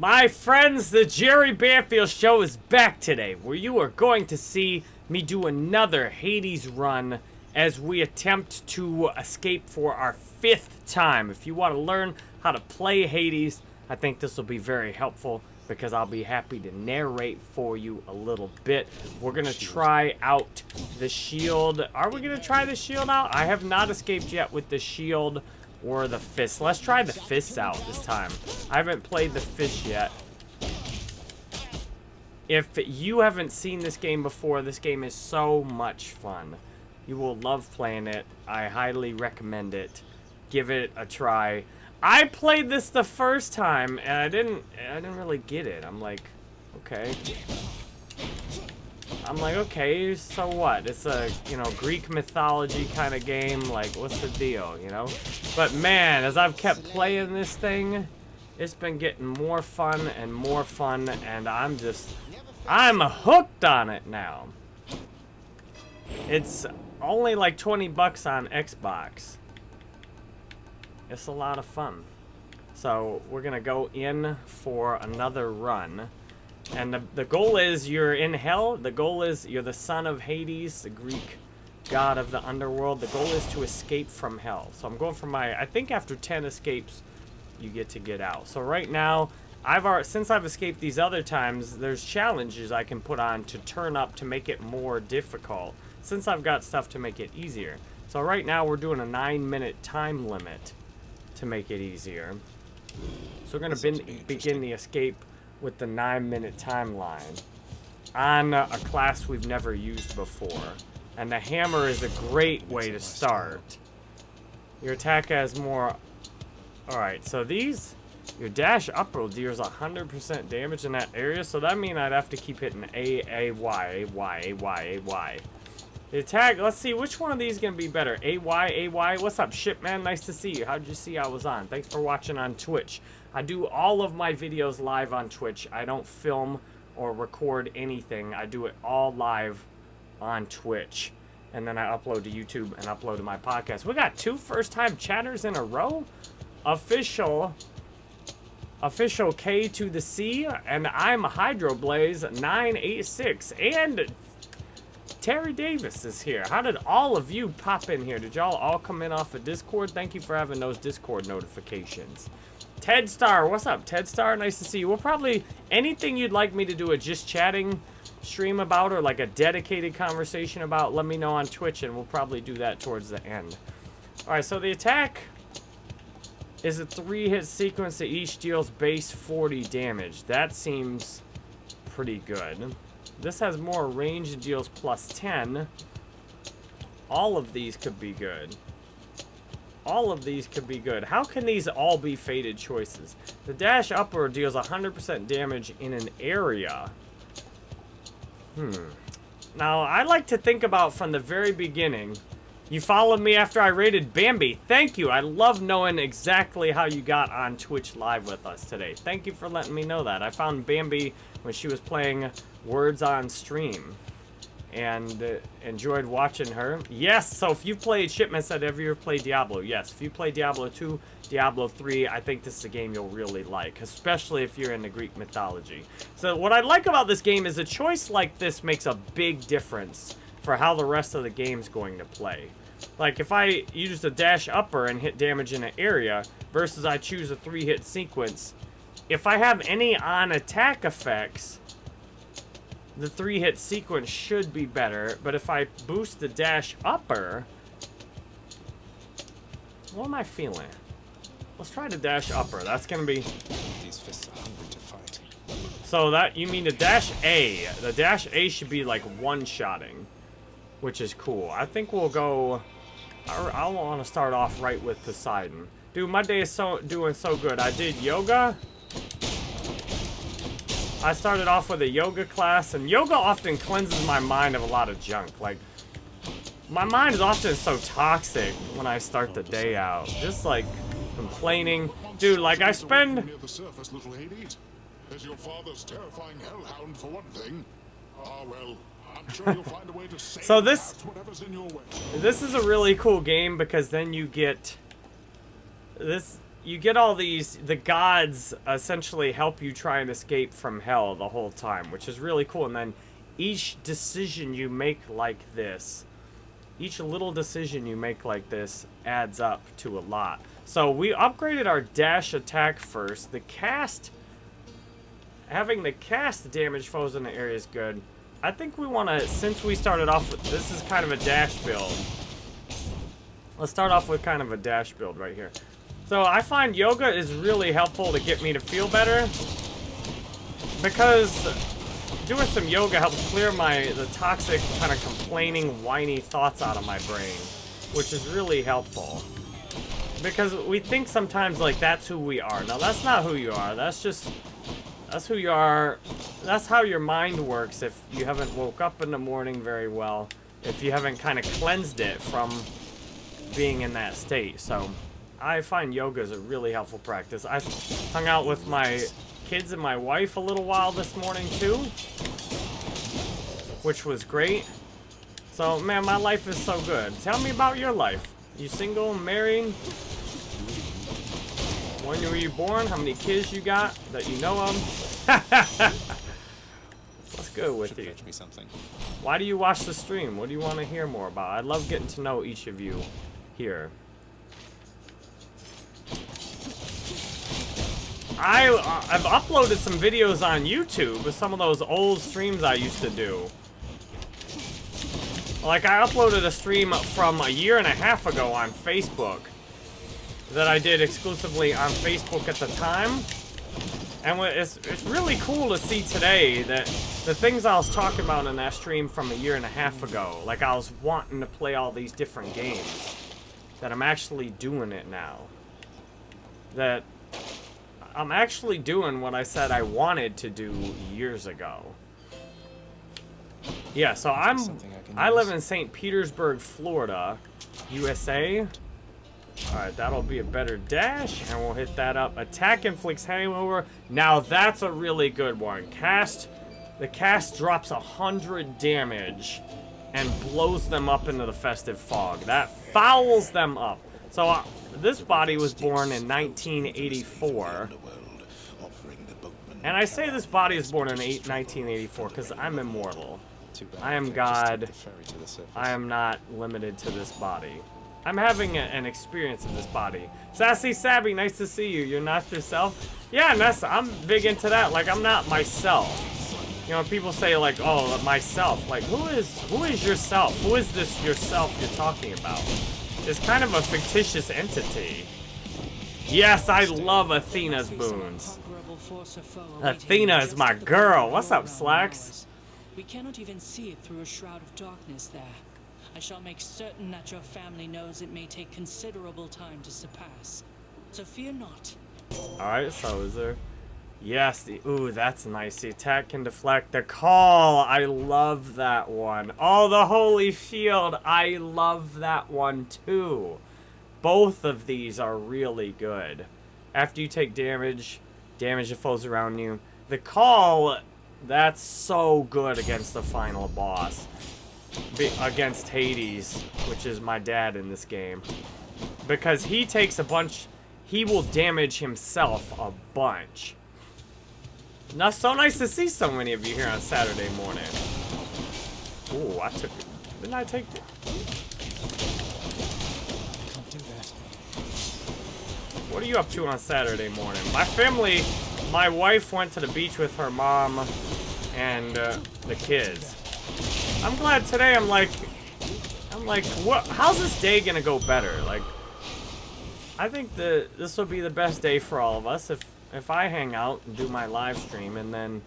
My friends, the Jerry Banfield Show is back today, where you are going to see me do another Hades run as we attempt to escape for our fifth time. If you want to learn how to play Hades, I think this will be very helpful because I'll be happy to narrate for you a little bit. We're going to try out the shield. Are we going to try the shield out? I have not escaped yet with the shield or the fist. Let's try the fists out this time. I haven't played the fist yet. If you haven't seen this game before, this game is so much fun. You will love playing it. I highly recommend it. Give it a try. I played this the first time and I didn't I didn't really get it. I'm like, okay. I'm like, okay, so what? It's a, you know, Greek mythology kind of game. Like, what's the deal, you know? But man, as I've kept playing this thing, it's been getting more fun and more fun, and I'm just, I'm hooked on it now. It's only like 20 bucks on Xbox. It's a lot of fun. So, we're gonna go in for another run. And the, the goal is you're in hell. The goal is you're the son of Hades, the Greek god of the underworld. The goal is to escape from hell. So I'm going for my, I think after 10 escapes, you get to get out. So right now, I've already, since I've escaped these other times, there's challenges I can put on to turn up to make it more difficult. Since I've got stuff to make it easier. So right now we're doing a nine minute time limit to make it easier. So we're going to begin the escape with the nine minute timeline on a class we've never used before. And the hammer is a great way to start. Your attack has more... Alright, so these... Your dash up roll deals 100% damage in that area, so that means I'd have to keep hitting A, A, Y, A, Y, A, Y, A, Y. The attack, let's see, which one of these is going to be better? A, Y, A, Y? What's up, Shipman? Nice to see you. How'd you see I was on? Thanks for watching on Twitch. I do all of my videos live on Twitch. I don't film or record anything. I do it all live on Twitch. And then I upload to YouTube and upload to my podcast. We got two first-time chatters in a row. Official official K to the C, and I'm Hydroblaze 986, and Terry Davis is here. How did all of you pop in here? Did y'all all come in off of Discord? Thank you for having those Discord notifications. Ted Star, what's up, Ted Star? Nice to see you. We'll probably, anything you'd like me to do a just chatting stream about or like a dedicated conversation about, let me know on Twitch and we'll probably do that towards the end. Alright, so the attack is a three-hit sequence that each deals base 40 damage. That seems pretty good. This has more range and deals plus 10. All of these could be good. All of these could be good. How can these all be faded choices? The dash upward deals 100% damage in an area. Hmm. Now, I like to think about from the very beginning. You followed me after I raided Bambi. Thank you. I love knowing exactly how you got on Twitch Live with us today. Thank you for letting me know that. I found Bambi when she was playing Words on Stream and uh, enjoyed watching her. Yes, so if you played Shipment said, have you ever played Diablo? Yes, if you play Diablo 2, Diablo 3, I think this is a game you'll really like, especially if you're into Greek mythology. So what I like about this game is a choice like this makes a big difference for how the rest of the game's going to play. Like, if I use a dash upper and hit damage in an area, versus I choose a three-hit sequence, if I have any on-attack effects, the three-hit sequence should be better, but if I boost the dash upper... What am I feeling? Let's try the dash upper. That's gonna be... These fists are hungry to fight. So that, you mean the dash A. The dash A should be like one-shotting, which is cool. I think we'll go... I, I want to start off right with Poseidon. Dude, my day is so doing so good. I did yoga. I started off with a yoga class, and yoga often cleanses my mind of a lot of junk. Like, my mind is often so toxic when I start the day out. Just, like, complaining. Dude, like, I spend... Your father's terrifying hellhound for one thing? Ah, well, Sure so this this is a really cool game because then you get this you get all these the gods essentially help you try and escape from hell the whole time, which is really cool. And then each decision you make like this, each little decision you make like this adds up to a lot. So we upgraded our dash attack first. The cast, having the cast damage foes in the area is good. I think we want to, since we started off with, this is kind of a dash build. Let's start off with kind of a dash build right here. So I find yoga is really helpful to get me to feel better. Because doing some yoga helps clear my the toxic kind of complaining whiny thoughts out of my brain which is really helpful because we think sometimes like that's who we are. Now that's not who you are. That's just that's who you are. That's how your mind works if you haven't woke up in the morning very well if you haven't kind of cleansed it from being in that state. So I find yoga is a really helpful practice. I hung out with my kids and my wife a little while this morning too, which was great. So, man, my life is so good. Tell me about your life. You single, married? When were you born? How many kids you got that you know of? What's good with you? Me something. Why do you watch the stream? What do you want to hear more about? I love getting to know each of you here. I, uh, I've uploaded some videos on YouTube of some of those old streams I used to do. Like, I uploaded a stream from a year and a half ago on Facebook that I did exclusively on Facebook at the time. And it's, it's really cool to see today that the things I was talking about in that stream from a year and a half ago, like I was wanting to play all these different games, that I'm actually doing it now. That I'm actually doing what I said I wanted to do years ago. Yeah, so I'm I, I live in St. Petersburg, Florida, USA. Alright, that'll be a better dash, and we'll hit that up. Attack inflicts hangover. Now that's a really good one. Cast, the cast drops a hundred damage and blows them up into the festive fog. That fouls them up. So uh, this body was born in 1984. And I say this body is born in 1984 because I'm immortal. I am God. I am not limited to this body. I'm having a, an experience in this body. Sassy Sabby, nice to see you. You're not yourself? Yeah, Nessa, I'm big into that. Like, I'm not myself. You know, people say like, oh, myself. Like, who is who is yourself? Who is this yourself you're talking about? It's kind of a fictitious entity. Yes, I love Athena's boons. Athena is my girl. What's up, Slacks? We cannot even see it through a shroud of darkness there. I shall make certain that your family knows it may take considerable time to surpass. So fear not. Alright, so is there... Yes, the... Ooh, that's nice. The attack can deflect. The call! I love that one. Oh, the Holy Shield! I love that one, too. Both of these are really good. After you take damage, damage the foes around you. The call, that's so good against the final boss. Be against Hades, which is my dad in this game. Because he takes a bunch, he will damage himself a bunch. Now, so nice to see so many of you here on Saturday morning. Ooh, I took, didn't I take, What are you up to on Saturday morning? My family, my wife went to the beach with her mom and uh, the kids. I'm glad today I'm like, I'm like, what? How's this day gonna go better? Like, I think that this will be the best day for all of us if if I hang out and do my live stream and then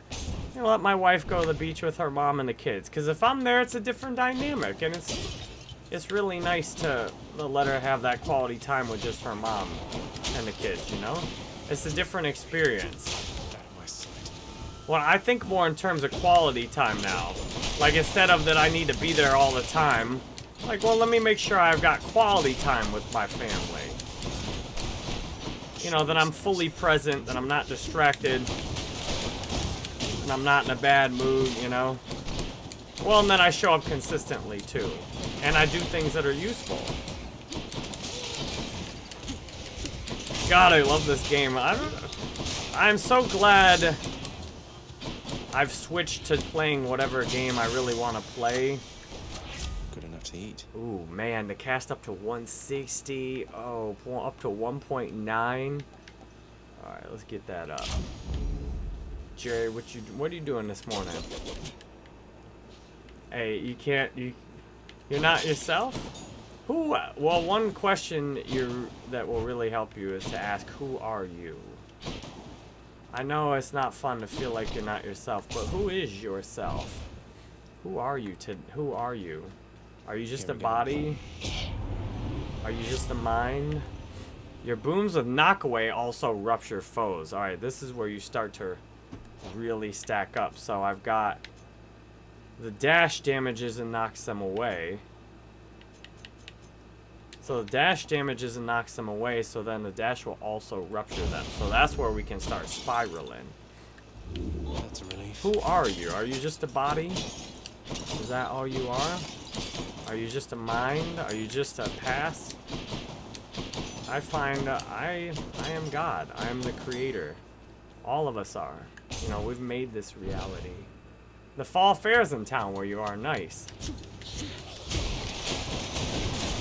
you know, let my wife go to the beach with her mom and the kids. Because if I'm there, it's a different dynamic, and it's it's really nice to, let her have that quality time with just her mom and the kids, you know? It's a different experience. Well, I think more in terms of quality time now. Like, instead of that I need to be there all the time, like, well, let me make sure I've got quality time with my family. You know, that I'm fully present, that I'm not distracted, and I'm not in a bad mood, you know? Well, and then I show up consistently, too. And I do things that are useful. God, I love this game. I don't, I'm so glad I've switched to playing whatever game I really want to play. Good enough to eat. Ooh, man, the cast up to 160. Oh, up to 1.9. Alright, let's get that up. Jerry, what you what are you doing this morning? Hey, you can't you you're not yourself? Who well one question you that will really help you is to ask who are you? I know it's not fun to feel like you're not yourself, but who is yourself? Who are you to who are you? Are you just a Here we go. body? Are you just a mind? Your boons with knockaway also rupture foes. Alright, this is where you start to really stack up. So I've got the dash damages and knocks them away. So the dash damages and knocks them away, so then the dash will also rupture them. So that's where we can start spiraling. That's a relief. Who are you? Are you just a body? Is that all you are? Are you just a mind? Are you just a past? I find uh, I I am God. I am the creator. All of us are. You know, we've made this reality. The fall fair's in town where you are nice.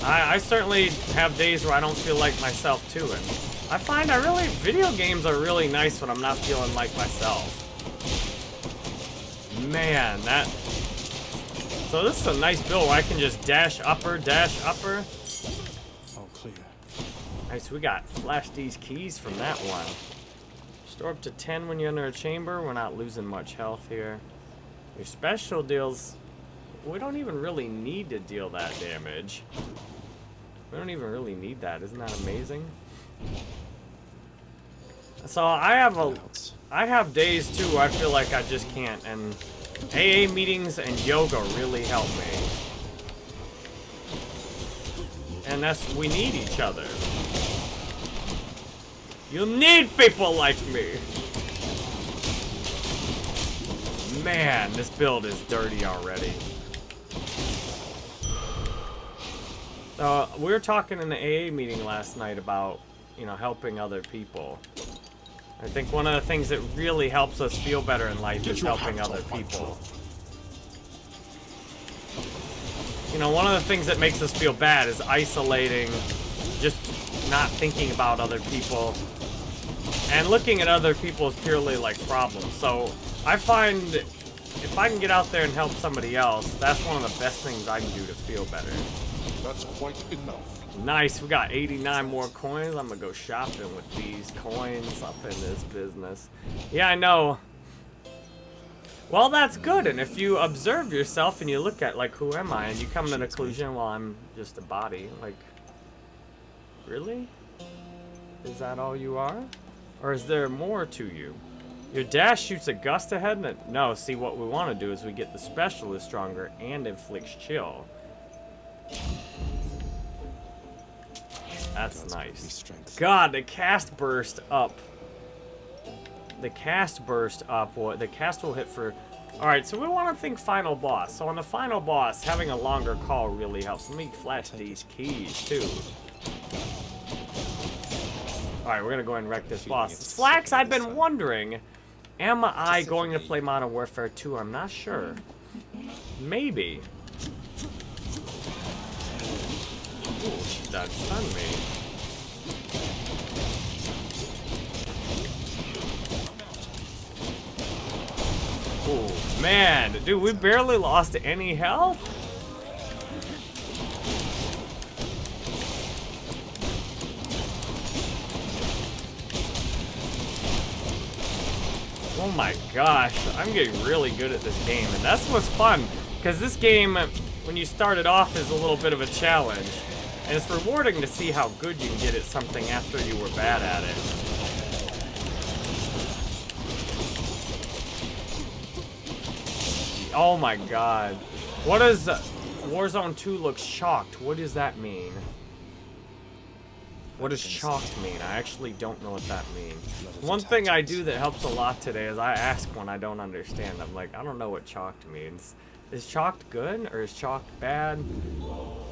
I, I certainly have days where I don't feel like myself too, and I find I really video games are really nice when I'm not feeling like myself. Man, that. So this is a nice build where I can just dash upper, dash upper. All clear. Nice, we got flash these keys from that one. Store up to 10 when you're under a chamber. We're not losing much health here. Your special deals, we don't even really need to deal that damage. We don't even really need that. Isn't that amazing? So I have a... I have days too I feel like I just can't, and AA meetings and yoga really help me. And that's, we need each other. You need people like me! Man, this build is dirty already. Uh, we were talking in the AA meeting last night about, you know, helping other people. I think one of the things that really helps us feel better in life Get is helping other people. You know, one of the things that makes us feel bad is isolating, just not thinking about other people, and looking at other people as purely like problems. So I find if I can get out there and help somebody else, that's one of the best things I can do to feel better. That's quite enough. Nice, we got 89 more coins. I'm gonna go shopping with these coins up in this business. Yeah, I know. Well, that's good. And if you observe yourself and you look at, like, who am I? And you come to the conclusion, well, I'm just a body. Like, really? Is that all you are? Or is there more to you? Your dash shoots a gust ahead? And it- No, see, what we want to do is we get the specialist stronger and inflicts chill. That's Gods nice. God, the cast burst up. The cast burst up. What the cast will hit for. All right, so we want to think final boss. So on the final boss, having a longer call really helps. Let me flash these keys too. All right, we're gonna go ahead and wreck this boss. Slacks, I've been wondering, am I going to play Modern Warfare 2? I'm not sure. Maybe. Ooh, that stunned me. Oh man, dude, we barely lost any health. Oh my gosh, I'm getting really good at this game, and that's what's fun, because this game, when you start it off, is a little bit of a challenge, and it's rewarding to see how good you can get at something after you were bad at it. Oh my god. What does uh, Warzone 2 looks chalked? What does that mean? What does chalked mean? I actually don't know what that means. One thing I do that helps a lot today is I ask when I don't understand. I'm like, I don't know what chalked means. Is chalked good or is chalked bad?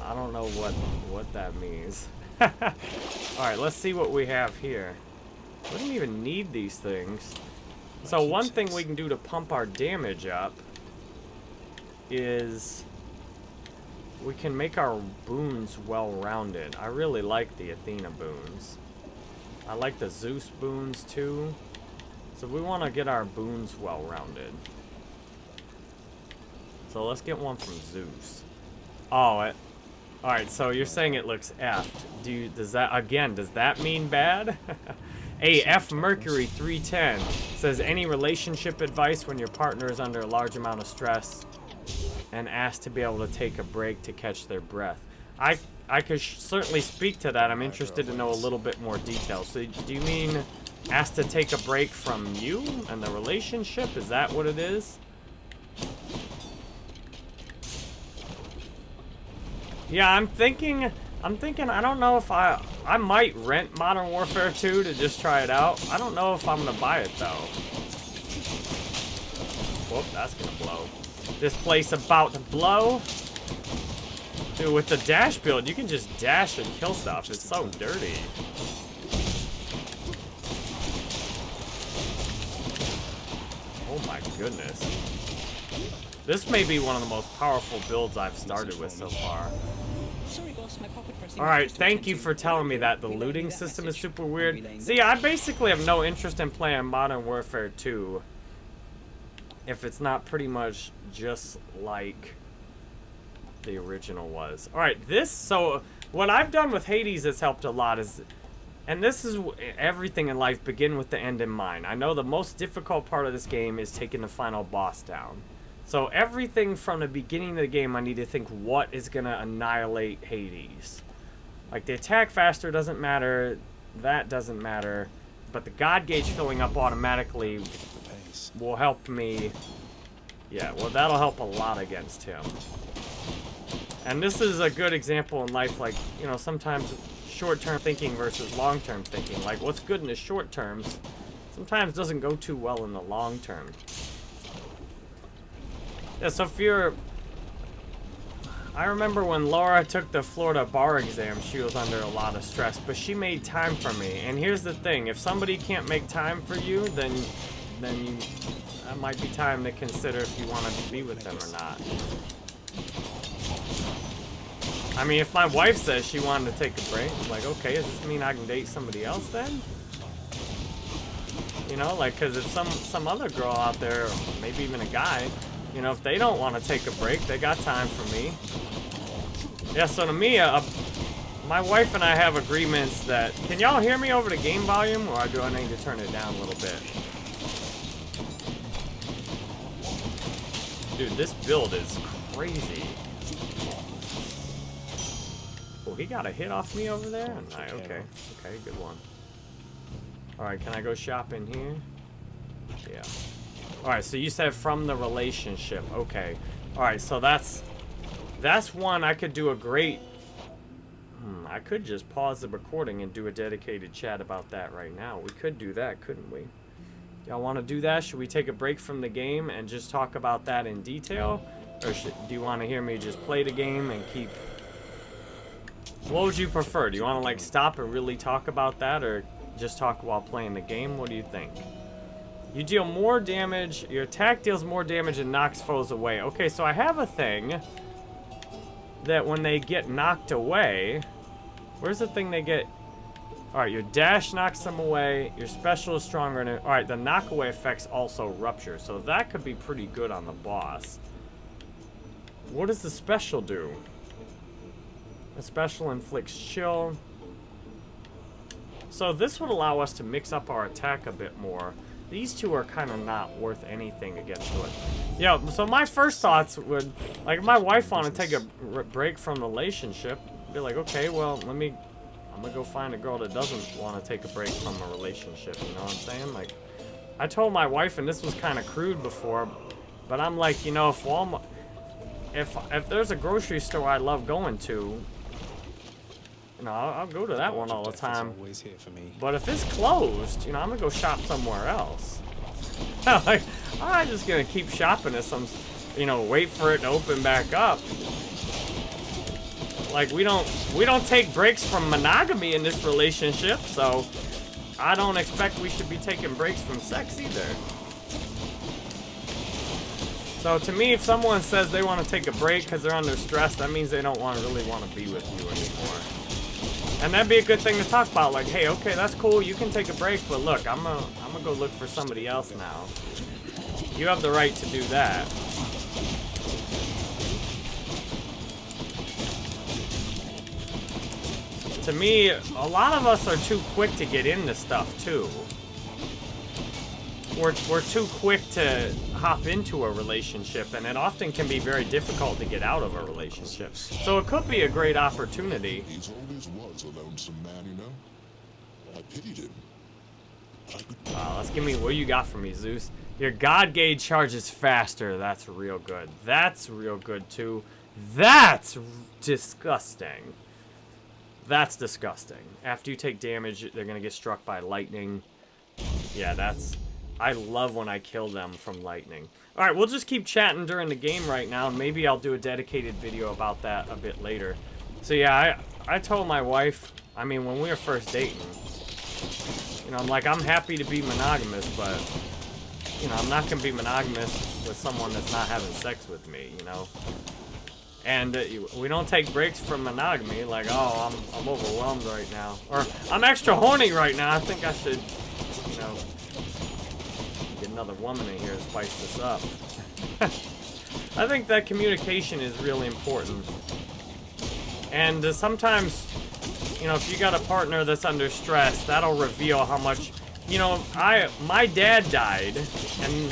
I don't know what what that means. Alright, let's see what we have here. We don't even need these things. So one thing we can do to pump our damage up is we can make our boons well-rounded. I really like the Athena boons. I like the Zeus boons too. So we want to get our boons well-rounded. So let's get one from Zeus. Oh, it, all right. So you're saying it looks effed. Do you, does that again? Does that mean bad? A F Mercury 310 says any relationship advice when your partner is under a large amount of stress and asked to be able to take a break to catch their breath. I I could certainly speak to that. I'm interested to know a little bit more detail. So do you mean asked to take a break from you and the relationship? Is that what it is? Yeah, I'm thinking, I'm thinking, I don't know if I, I might rent Modern Warfare 2 to just try it out. I don't know if I'm gonna buy it though. Whoop, that's gonna blow. This place about to blow. Dude, with the dash build, you can just dash and kill stuff. It's so dirty. Oh my goodness. This may be one of the most powerful builds I've started with so far. Alright, thank you for telling me that. The looting system is super weird. See, I basically have no interest in playing Modern Warfare 2 if it's not pretty much just like the original was. Alright, this, so what I've done with Hades has helped a lot is, and this is everything in life begin with the end in mind. I know the most difficult part of this game is taking the final boss down. So everything from the beginning of the game, I need to think what is going to annihilate Hades. Like the attack faster doesn't matter, that doesn't matter, but the God gauge filling up automatically will help me. Yeah, well that'll help a lot against him. And this is a good example in life, like, you know, sometimes short-term thinking versus long-term thinking. Like, what's good in the short terms sometimes doesn't go too well in the long term. Yeah, so if you're... I remember when Laura took the Florida bar exam, she was under a lot of stress, but she made time for me. And here's the thing, if somebody can't make time for you, then then you, that might be time to consider if you want to be with them or not. I mean, if my wife says she wanted to take a break, I'm like, okay, does this mean I can date somebody else then? You know, like, because if some, some other girl out there, maybe even a guy, you know, if they don't want to take a break, they got time for me. Yeah, so to me, uh, my wife and I have agreements that... Can y'all hear me over the game volume, or do I need to turn it down a little bit? Dude, this build is crazy. Oh, he got a hit off me over there? Okay. Okay, good one. Alright, can I go shop in here? Yeah. Alright, so you said from the relationship. Okay. Alright, so that's... That's one I could do a great... Hmm, I could just pause the recording and do a dedicated chat about that right now. We could do that, couldn't we? Y'all want to do that? Should we take a break from the game and just talk about that in detail? Or should, do you want to hear me just play the game and keep... What would you prefer? Do you want to, like, stop and really talk about that? Or just talk while playing the game? What do you think? You deal more damage. Your attack deals more damage and knocks foes away. Okay, so I have a thing that when they get knocked away... Where's the thing they get... Alright, your dash knocks them away. Your special is stronger. Alright, the knockaway effects also rupture. So that could be pretty good on the boss. What does the special do? The special inflicts chill. So this would allow us to mix up our attack a bit more. These two are kind of not worth anything against it. Yeah, so my first thoughts would, like, my wife wanted to take a break from the relationship, be like, okay, well, let me, I'm gonna go find a girl that doesn't want to take a break from a relationship, you know what I'm saying? Like, I told my wife, and this was kind of crude before, but I'm like, you know, if Walmart, if, if there's a grocery store I love going to, you know, I'll, I'll go to that one all the time. But if it's closed, you know, I'm gonna go shop somewhere else. like, I'm just gonna keep shopping at some, you know, wait for it to open back up. Like we don't we don't take breaks from monogamy in this relationship, so I don't expect we should be taking breaks from sex either. So to me, if someone says they want to take a break because they're under stress, that means they don't want really want to be with you anymore. And that'd be a good thing to talk about. Like, hey, okay, that's cool. You can take a break, but look, I'm gonna I'm gonna go look for somebody else now. You have the right to do that. To me, a lot of us are too quick to get into stuff too. We're, we're too quick to hop into a relationship, and it often can be very difficult to get out of a relationship. So it could be a great opportunity. He always was a lonesome man, you know. I pitied him. Uh, let's give me what you got for me, Zeus. Your God gauge charges faster. That's real good. That's real good too. That's r- disgusting. That's disgusting. After you take damage, they're gonna get struck by lightning. Yeah, that's. I love when I kill them from lightning. All right, we'll just keep chatting during the game right now, and maybe I'll do a dedicated video about that a bit later. So yeah, I I told my wife. I mean, when we were first dating, you know, I'm like, I'm happy to be monogamous, but, you know, I'm not going to be monogamous with someone that's not having sex with me, you know? And uh, we don't take breaks from monogamy, like, oh, I'm, I'm overwhelmed right now. Or, I'm extra horny right now, I think I should, you know, get another woman in here to spice this up. I think that communication is really important. And uh, sometimes you know, if you got a partner that's under stress, that'll reveal how much, you know, I, my dad died, and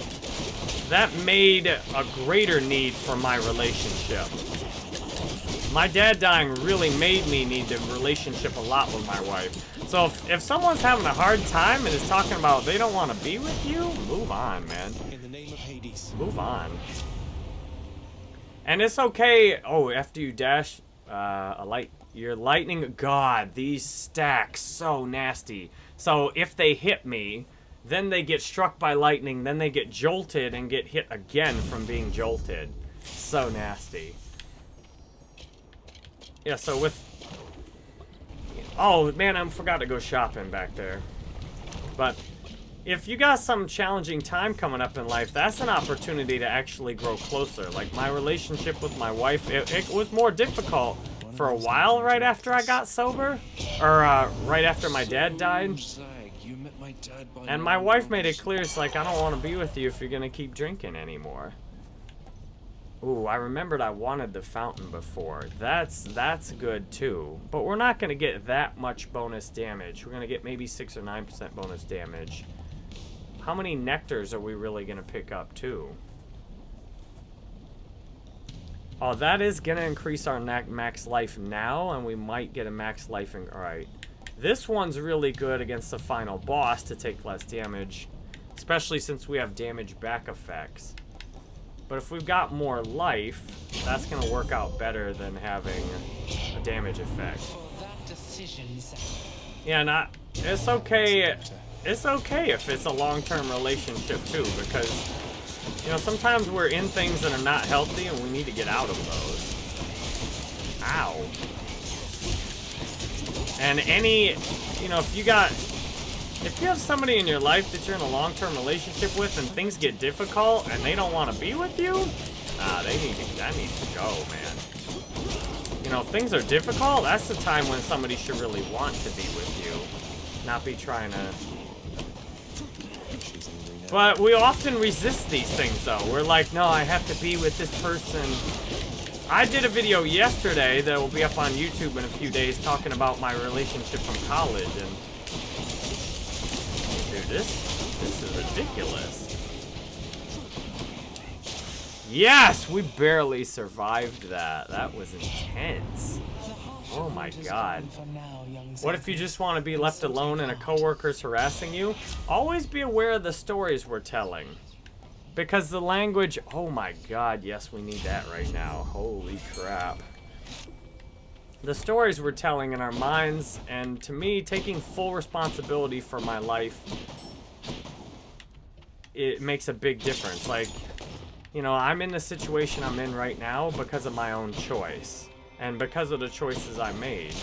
that made a greater need for my relationship. My dad dying really made me need the relationship a lot with my wife. So if, if someone's having a hard time and is talking about they don't want to be with you, move on, man. In the name of Hades. Move on. And it's okay. Oh, after you dash uh, a light, your lightning. God, these stacks so nasty. So if they hit me, then they get struck by lightning, then they get jolted and get hit again from being jolted. So nasty. Yeah. So with. Oh man, I forgot to go shopping back there. But if you got some challenging time coming up in life, that's an opportunity to actually grow closer. Like my relationship with my wife, it, it was more difficult for a while right after I got sober, or uh, right after my dad died. And my wife made it clear, it's like, I don't want to be with you if you're going to keep drinking anymore. Ooh, I remembered I wanted the fountain before. That's that's good too. But we're not going to get that much bonus damage. We're going to get maybe 6 or 9% bonus damage. How many nectars are we really going to pick up too? Oh, that is going to increase our max life now, and we might get a max life in... Alright. This one's really good against the final boss to take less damage, especially since we have damage back effects. But if we've got more life, that's going to work out better than having a damage effect. Yeah, not. It's okay. It's okay if it's a long-term relationship too, because you know sometimes we're in things that are not healthy and we need to get out of those. Ow. And any, you know, if you got, if you have somebody in your life that you're in a long-term relationship with and things get difficult and they don't want to be with you, ah, they need to, that needs to go, man. You know, if things are difficult, that's the time when somebody should really want to be with you, not be trying to. But we often resist these things, though. We're like, no, I have to be with this person. I did a video yesterday that will be up on YouTube in a few days talking about my relationship from college, and this this is ridiculous. Yes, we barely survived that. That was intense. Oh my God. What if you just want to be left alone and a coworker's harassing you? Always be aware of the stories we're telling. Because the language, oh my god, yes, we need that right now. Holy crap. The stories we're telling in our minds, and to me, taking full responsibility for my life, it makes a big difference. Like, you know, I'm in the situation I'm in right now because of my own choice. and because of the choices I made.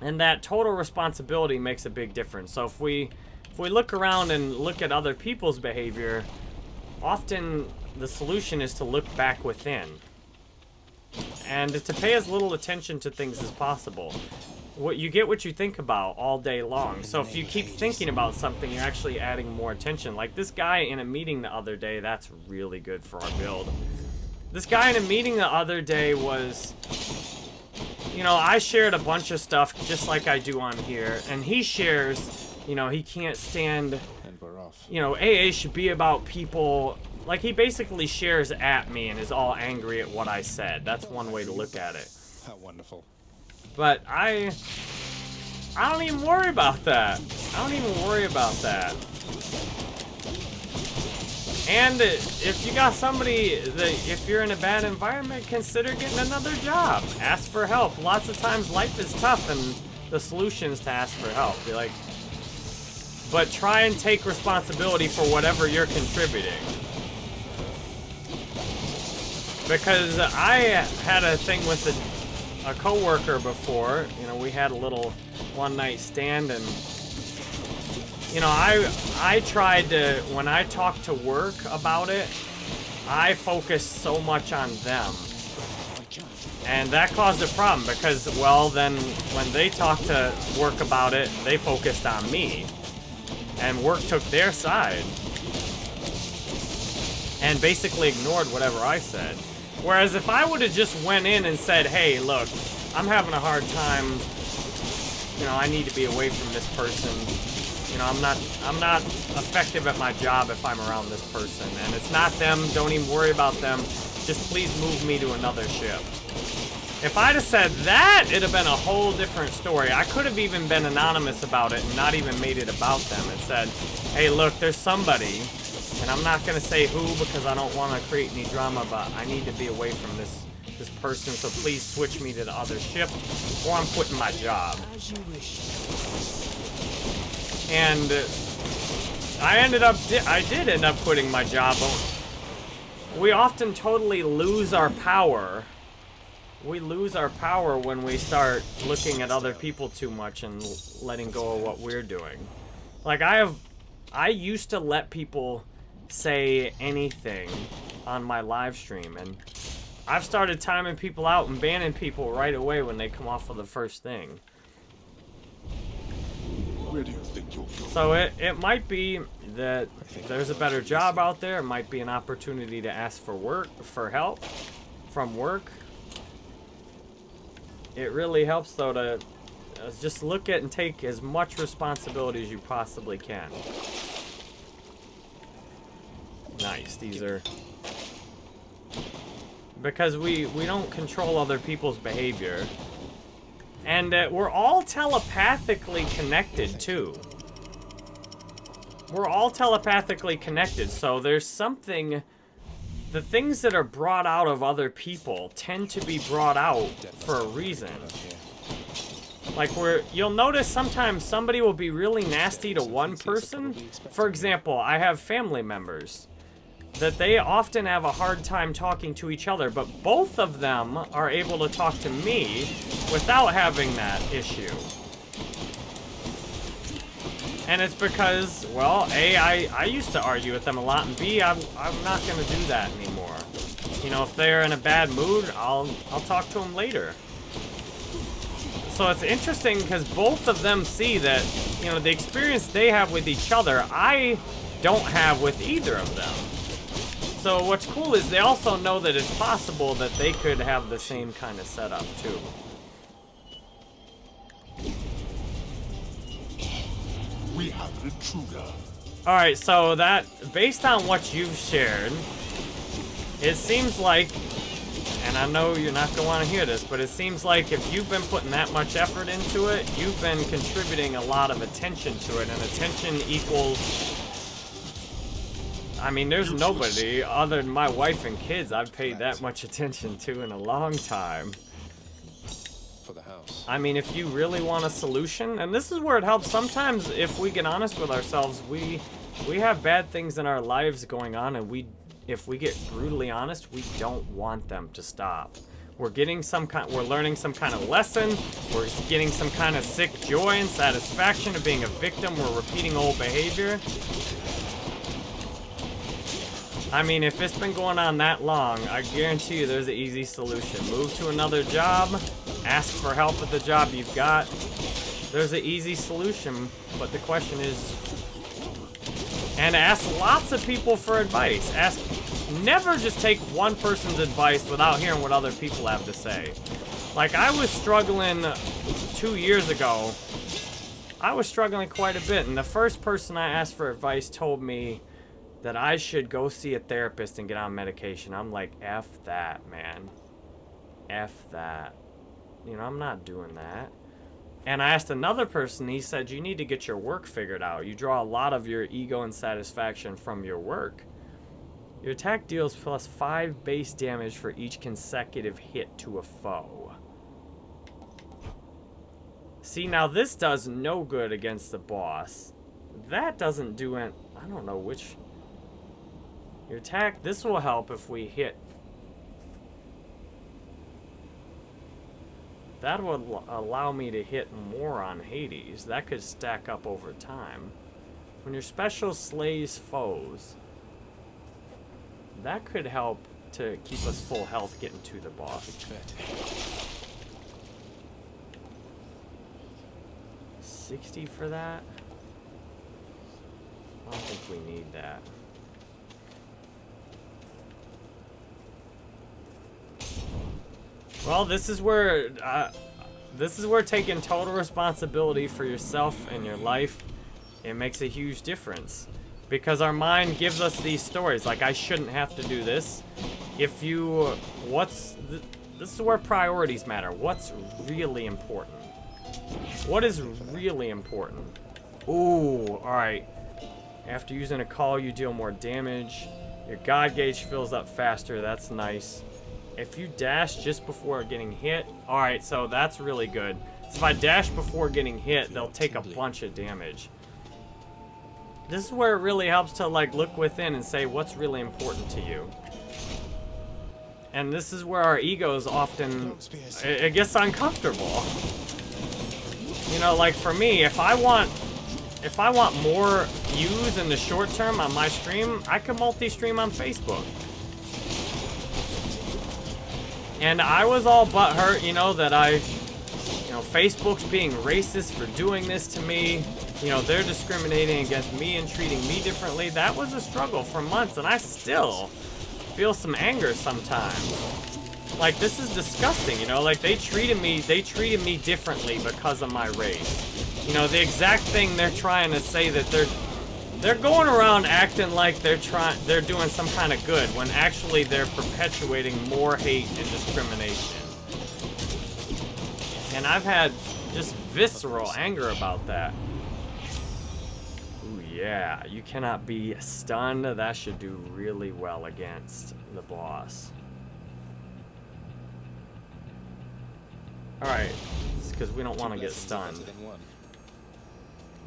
And that total responsibility makes a big difference. So if we if we look around and look at other people's behavior, often the solution is to look back within. And to pay as little attention to things as possible. What you get what you think about all day long. So if you keep thinking about something, you're actually adding more attention. Like this guy in a meeting the other day, that's really good for our build. This guy in a meeting the other day was you know, I shared a bunch of stuff just like I do on here, and he shares, you know, he can't stand, And we're off. you know, AA should be about people. Like, he basically shares at me and is all angry at what I said. That's one way to look at it. How wonderful. But I. I don't even worry about that. I don't even worry about that. And if you got somebody that, if you're in a bad environment, consider getting another job. Ask for help. Lots of times life is tough and the solution is to ask for help. Be like, but try and take responsibility for whatever you're contributing. Because I had a thing with a, a coworker before. You know, we had a little one night stand and you know, I I tried to when I talked to work about it, I focused so much on them. And that caused a problem because, well, then when they talked to work about it, they focused on me. And work took their side. And basically ignored whatever I said. Whereas if I would have just went in and said, hey, look, I'm having a hard time, you know, I need to be away from this person. You know, I'm not I'm not effective at my job if I'm around this person. And it's not them, don't even worry about them. Just please move me to another ship. If I'd have said that, it'd have been a whole different story. I could have even been anonymous about it and not even made it about them and said, hey, look, there's somebody, and I'm not going to say who because I don't want to create any drama, but I need to be away from this this person, so please switch me to the other ship, or I'm quitting my job. As you wish. And uh, I ended up, di I did end up quitting my job. We often totally lose our power. We lose our power when we start looking at other people too much and letting go of what we're doing. Like I have, I used to let people say anything on my live stream, and I've started timing people out and banning people right away when they come off of the first thing. You think you'll go? So it, it might be that there's a better job out there. It might be an opportunity to ask for work, for help from work. It really helps though to uh, just look at and take as much responsibility as you possibly can. Nice, these are because we we don't control other people's behavior. And uh, we're all telepathically connected too. We're all telepathically connected, so there's something. The things that are brought out of other people tend to be brought out for a reason. Like where you'll notice sometimes somebody will be really nasty to one person. For example, I have family members that they often have a hard time talking to each other, but both of them are able to talk to me without having that issue. And it's because, well, A, I, I used to argue with them a lot, and B, I'm, I'm not going to do that anymore. You know, if they're in a bad mood, I'll, I'll talk to them later. So it's interesting because both of them see that, you know, the experience they have with each other, I don't have with either of them. So what's cool is they also know that it's possible that they could have the same kind of setup too. We have an intruder. Alright, so that, based on what you've shared, it seems like, and I know you're not going to want to hear this, but it seems like if you've been putting that much effort into it, you've been contributing a lot of attention to it, and attention equals... I mean, there's nobody other than my wife and kids I've paid that much attention to in a long time. For the house. I mean, if you really want a solution, and this is where it helps. Sometimes, if we get honest with ourselves, we we have bad things in our lives going on, and we, if we get brutally honest, we don't want them to stop. We're getting some kind, we're learning some kind of lesson. We're getting some kind of sick joy and satisfaction of being a victim. We're repeating old behavior. I mean, if it's been going on that long, I guarantee you there's an easy solution. Move to another job, ask for help with the job you've got. There's an easy solution, but the question is, and ask lots of people for advice. Ask, never just take one person's advice without hearing what other people have to say. Like, I was struggling two years ago. I was struggling quite a bit, and the first person I asked for advice told me that I should go see a therapist and get on medication. I'm like, F that, man. F that. You know, I'm not doing that. And I asked another person, he said, you need to get your work figured out. You draw a lot of your ego and satisfaction from your work. Your attack deals plus 5 base damage for each consecutive hit to a foe. See, now this does no good against the boss. That doesn't do it. I don't know which... Your attack, this will help if we hit. That would allow me to hit more on Hades. That could stack up over time. When your special slays foes, that could help to keep us full health getting to the boss. 60 for that? I don't think we need that. Well, this is where uh, this is where taking total responsibility for yourself and your life it makes a huge difference because our mind gives us these stories like I shouldn't have to do this. If you what's th this is where priorities matter. What's really important? What is really important? Ooh, all right. After using a call, you deal more damage. Your God gauge fills up faster. That's nice. If you dash just before getting hit, alright, so that's really good. So if I dash before getting hit, they'll take a bunch of damage. This is where it really helps to like look within and say what's really important to you. And this is where our egos often, it, it gets uncomfortable. You know, like for me, if I want, if I want more views in the short term on my stream, I can multi-stream on Facebook. And I was all butthurt, you know, that I, you know, Facebook's being racist for doing this to me. You know, they're discriminating against me and treating me differently. That was a struggle for months, and I still feel some anger sometimes. Like, this is disgusting, you know? Like, they treated me, they treated me differently because of my race. You know, the exact thing they're trying to say that they're they're going around acting like they're trying, they're doing some kind of good, when actually they're perpetuating more hate and discrimination. And I've had just visceral anger about that. Ooh, yeah, you cannot be stunned. That should do really well against the boss. Alright, it's because we don't want to get stunned.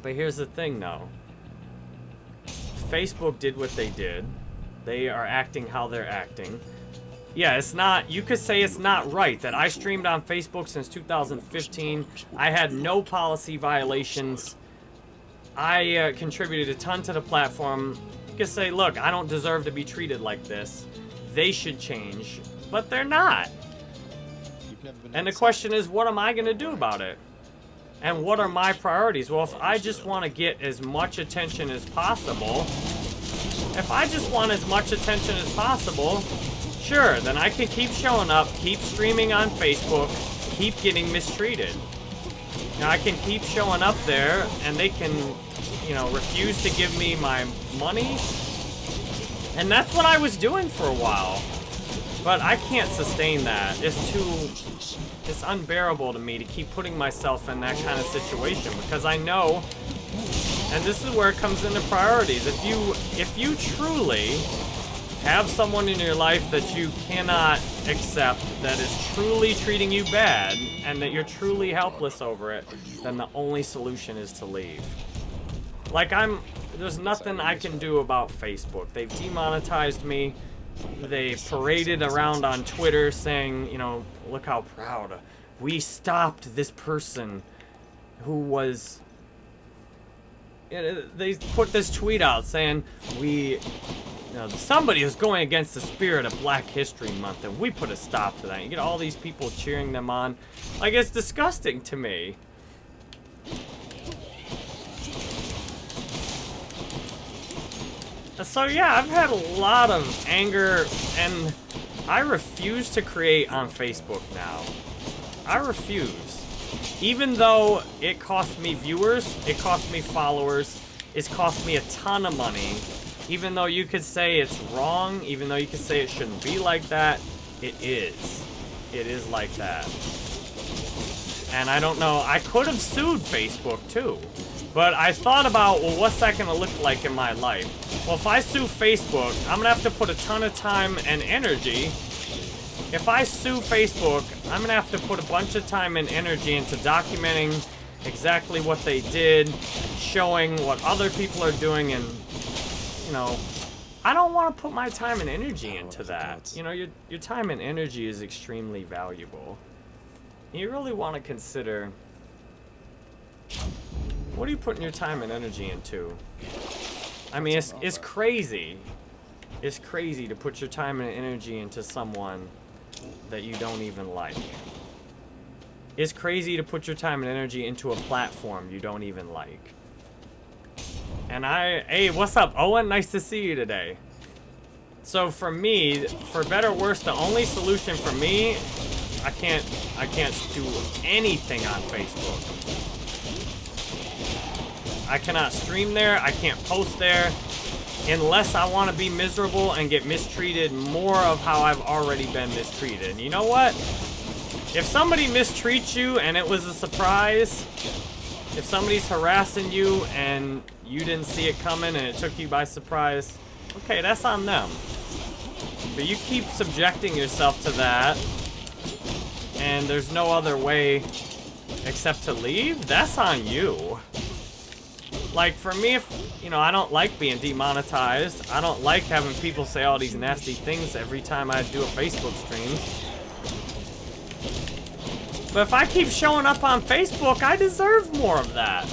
But here's the thing, though. Facebook did what they did. They are acting how they're acting. Yeah, it's not, you could say it's not right that I streamed on Facebook since 2015. I had no policy violations. I uh, contributed a ton to the platform. You could say, look, I don't deserve to be treated like this. They should change, but they're not. And the question is, what am I going to do about it? And what are my priorities? Well, if I just want to get as much attention as possible, if I just want as much attention as possible, sure, then I can keep showing up, keep streaming on Facebook, keep getting mistreated. Now, I can keep showing up there, and they can, you know, refuse to give me my money. And that's what I was doing for a while. But I can't sustain that. It's too it's unbearable to me to keep putting myself in that kind of situation because I know, and this is where it comes into priorities. If you, if you truly have someone in your life that you cannot accept that is truly treating you bad and that you're truly helpless over it, then the only solution is to leave. Like I'm, there's nothing I can do about Facebook. They've demonetized me. they paraded around on Twitter saying, you know, look how proud we stopped this person who was. They put this tweet out saying we, you know, somebody is going against the spirit of Black History Month, and we put a stop to that. You get all these people cheering them on, like it's disgusting to me. So yeah, I've had a lot of anger, and I refuse to create on Facebook now. I refuse. Even though it cost me viewers, it cost me followers, it's cost me a ton of money. Even though you could say it's wrong, even though you could say it shouldn't be like that, it is. It is like that. And I don't know, I could have sued Facebook too. But I thought about, well, what's that going to look like in my life? Well, if I sue Facebook, I'm going to have to put a ton of time and energy. If I sue Facebook, I'm going to have to put a bunch of time and energy into documenting exactly what they did, showing what other people are doing, and, you know, I don't want to put my time and energy into that. You know, your, your time and energy is extremely valuable. You really want to consider what are you putting your time and energy into? I mean, it's, it's crazy. It's crazy to put your time and energy into someone that you don't even like. It's crazy to put your time and energy into a platform you don't even like. And I, hey, what's up, Owen? Nice to see you today. So for me, for better or worse, the only solution for me, I can't, I can't do anything on Facebook. I cannot stream there. I can't post there. Unless I want to be miserable and get mistreated more of how I've already been mistreated. You know what? If somebody mistreats you and it was a surprise, if somebody's harassing you and you didn't see it coming and it took you by surprise, okay, that's on them. But you keep subjecting yourself to that, and there's no other way except to leave, that's on you. Like, for me, if, you know, I don't like being demonetized. I don't like having people say all these nasty things every time I do a Facebook stream. But if I keep showing up on Facebook, I deserve more of that.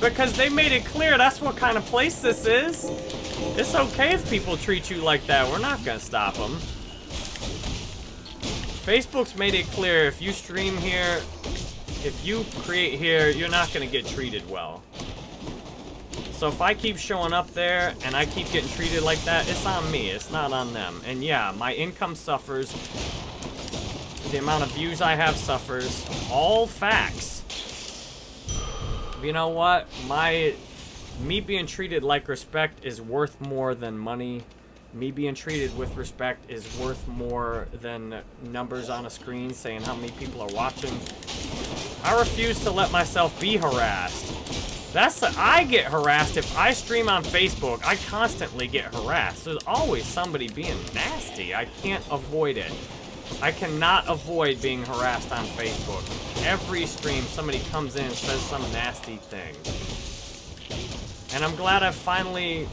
Because they made it clear that's what kind of place this is. It's okay if people treat you like that. We're not going to stop them. Facebook's made it clear if you stream here, if you create here, you're not going to get treated well. So if I keep showing up there and I keep getting treated like that, it's on me. It's not on them. And yeah, my income suffers. The amount of views I have suffers. All facts. You know what? My... Me being treated like respect is worth more than money. Me being treated with respect is worth more than numbers on a screen saying how many people are watching. I refuse to let myself be harassed. That's the, I get harassed if I stream on Facebook. I constantly get harassed. There's always somebody being nasty. I can't avoid it. I cannot avoid being harassed on Facebook. Every stream, somebody comes in and says some nasty thing. And I'm glad I've finally...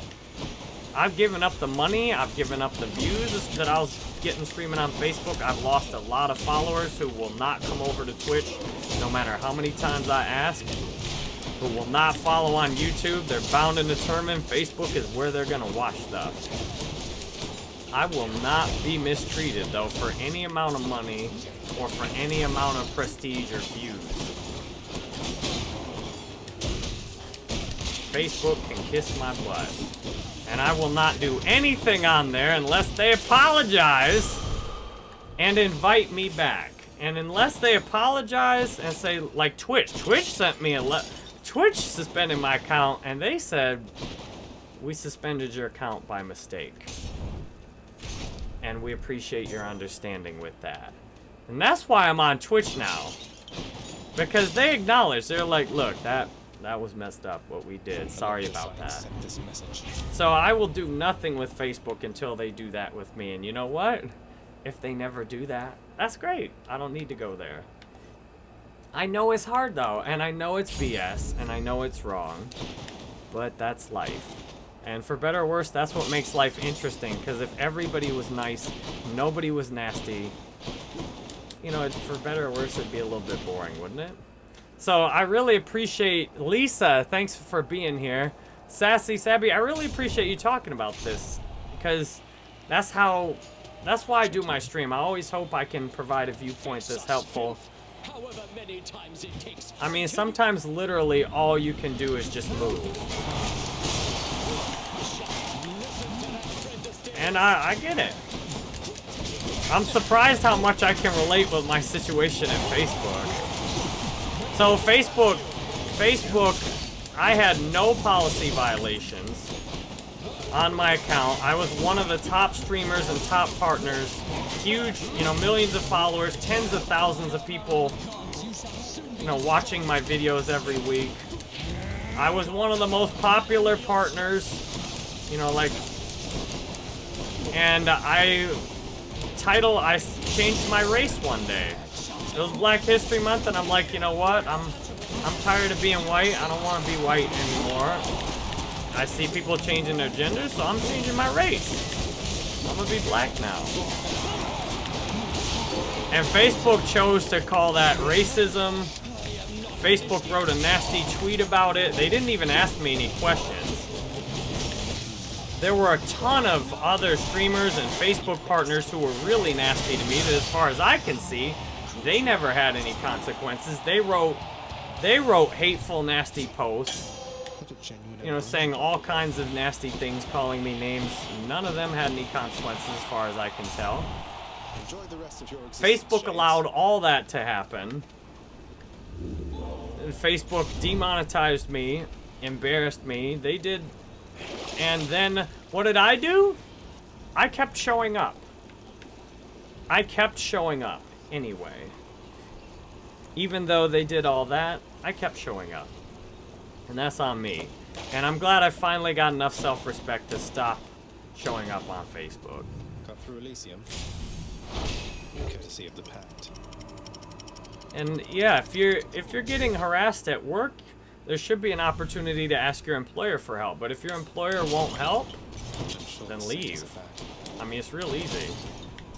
I've given up the money, I've given up the views that I was getting streaming on Facebook. I've lost a lot of followers who will not come over to Twitch, no matter how many times I ask who will not follow on YouTube, they're bound and determined Facebook is where they're gonna watch stuff. I will not be mistreated, though, for any amount of money or for any amount of prestige or views. Facebook can kiss my butt. And I will not do anything on there unless they apologize and invite me back. And unless they apologize and say, like Twitch, Twitch sent me a letter. Twitch suspended my account, and they said, we suspended your account by mistake. And we appreciate your understanding with that. And that's why I'm on Twitch now. Because they acknowledge, they're like, look, that that was messed up what we did. Sorry about that. So I will do nothing with Facebook until they do that with me. And you know what? If they never do that, that's great. I don't need to go there. I know it's hard though, and I know it's BS, and I know it's wrong, but that's life. And for better or worse, that's what makes life interesting. Because if everybody was nice, nobody was nasty, you know, for better or worse, it'd be a little bit boring, wouldn't it? So I really appreciate Lisa. Thanks for being here. Sassy Sabby, I really appreciate you talking about this because that's how, that's why I do my stream. I always hope I can provide a viewpoint that's helpful. However many times it takes. I mean, sometimes literally all you can do is just move. And I, I get it. I'm surprised how much I can relate with my situation at Facebook. So Facebook, Facebook, I had no policy violations on my account. I was one of the top streamers and top partners. Huge, you know, millions of followers, tens of thousands of people, you know, watching my videos every week. I was one of the most popular partners, you know, like, and I, title, I changed my race one day. It was Black History Month, and I'm like, you know what? I'm, I'm tired of being white. I don't want to be white anymore. I see people changing their gender, so I'm changing my race. I'm gonna be black now. And Facebook chose to call that racism. Facebook wrote a nasty tweet about it. They didn't even ask me any questions. There were a ton of other streamers and Facebook partners who were really nasty to me that as far as I can see, they never had any consequences. They wrote they wrote hateful nasty posts you know, saying all kinds of nasty things, calling me names. None of them had any consequences as far as I can tell. Enjoy the rest of your existence, Facebook allowed all that to happen. And Facebook demonetized me, embarrassed me. They did. And then, what did I do? I kept showing up. I kept showing up anyway. Even though they did all that, I kept showing up. And that's on me. And I'm glad I finally got enough self-respect to stop showing up on Facebook. Cut through Elysium. Courtesy of the Pact. And yeah, if you're if you're getting harassed at work, there should be an opportunity to ask your employer for help. But if your employer won't help, sure Then the same is leave. I mean, it's real easy.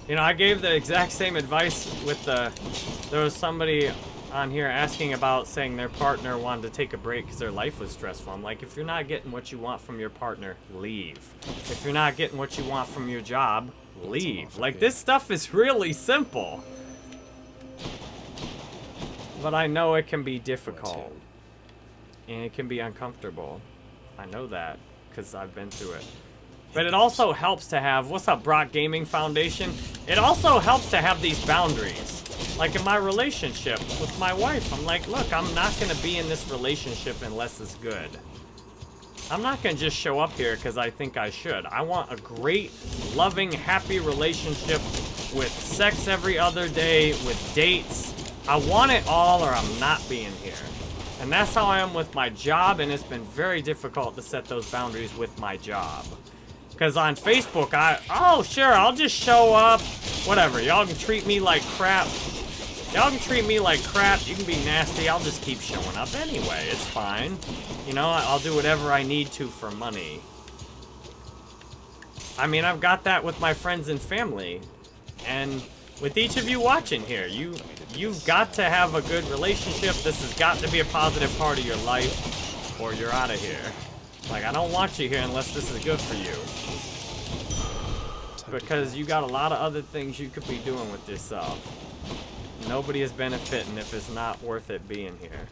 You know, I gave the exact same advice with the. There was somebody on here asking about saying their partner wanted to take a break because their life was stressful. I'm like, if you're not getting what you want from your partner, leave. If you're not getting what you want from your job, leave. Like, this stuff is really simple. But I know it can be difficult. And it can be uncomfortable. I know that because I've been through it. But it also helps to have, what's up, Brock Gaming Foundation? It also helps to have these boundaries. Like in my relationship with my wife, I'm like, look, I'm not going to be in this relationship unless it's good. I'm not going to just show up here because I think I should. I want a great, loving, happy relationship with sex every other day, with dates. I want it all or I'm not being here. And that's how I am with my job, and it's been very difficult to set those boundaries with my job. Because on Facebook, I, oh, sure, I'll just show up. Whatever, y'all can treat me like crap. Y'all can treat me like crap. You can be nasty. I'll just keep showing up anyway. It's fine. You know, I'll do whatever I need to for money. I mean, I've got that with my friends and family. And with each of you watching here, you, you've got to have a good relationship. This has got to be a positive part of your life, or you're out of here. Like, I don't want you here unless this is good for you. Because you got a lot of other things you could be doing with yourself. Nobody is benefiting if it's not worth it being here.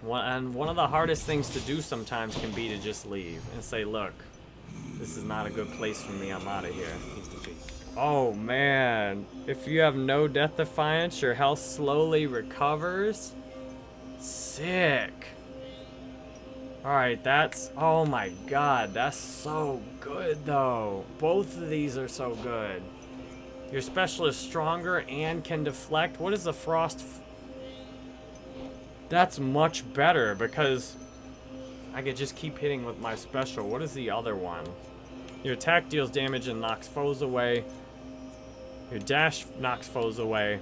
One, and one of the hardest things to do sometimes can be to just leave and say, look, this is not a good place for me, I'm out of here. He's the thief. Oh man, if you have no death defiance, your health slowly recovers. Sick. Alright, that's. Oh my god, that's so good though. Both of these are so good. Your special is stronger and can deflect. What is the frost? That's much better because I could just keep hitting with my special. What is the other one? Your attack deals damage and knocks foes away. Your dash knocks foes away.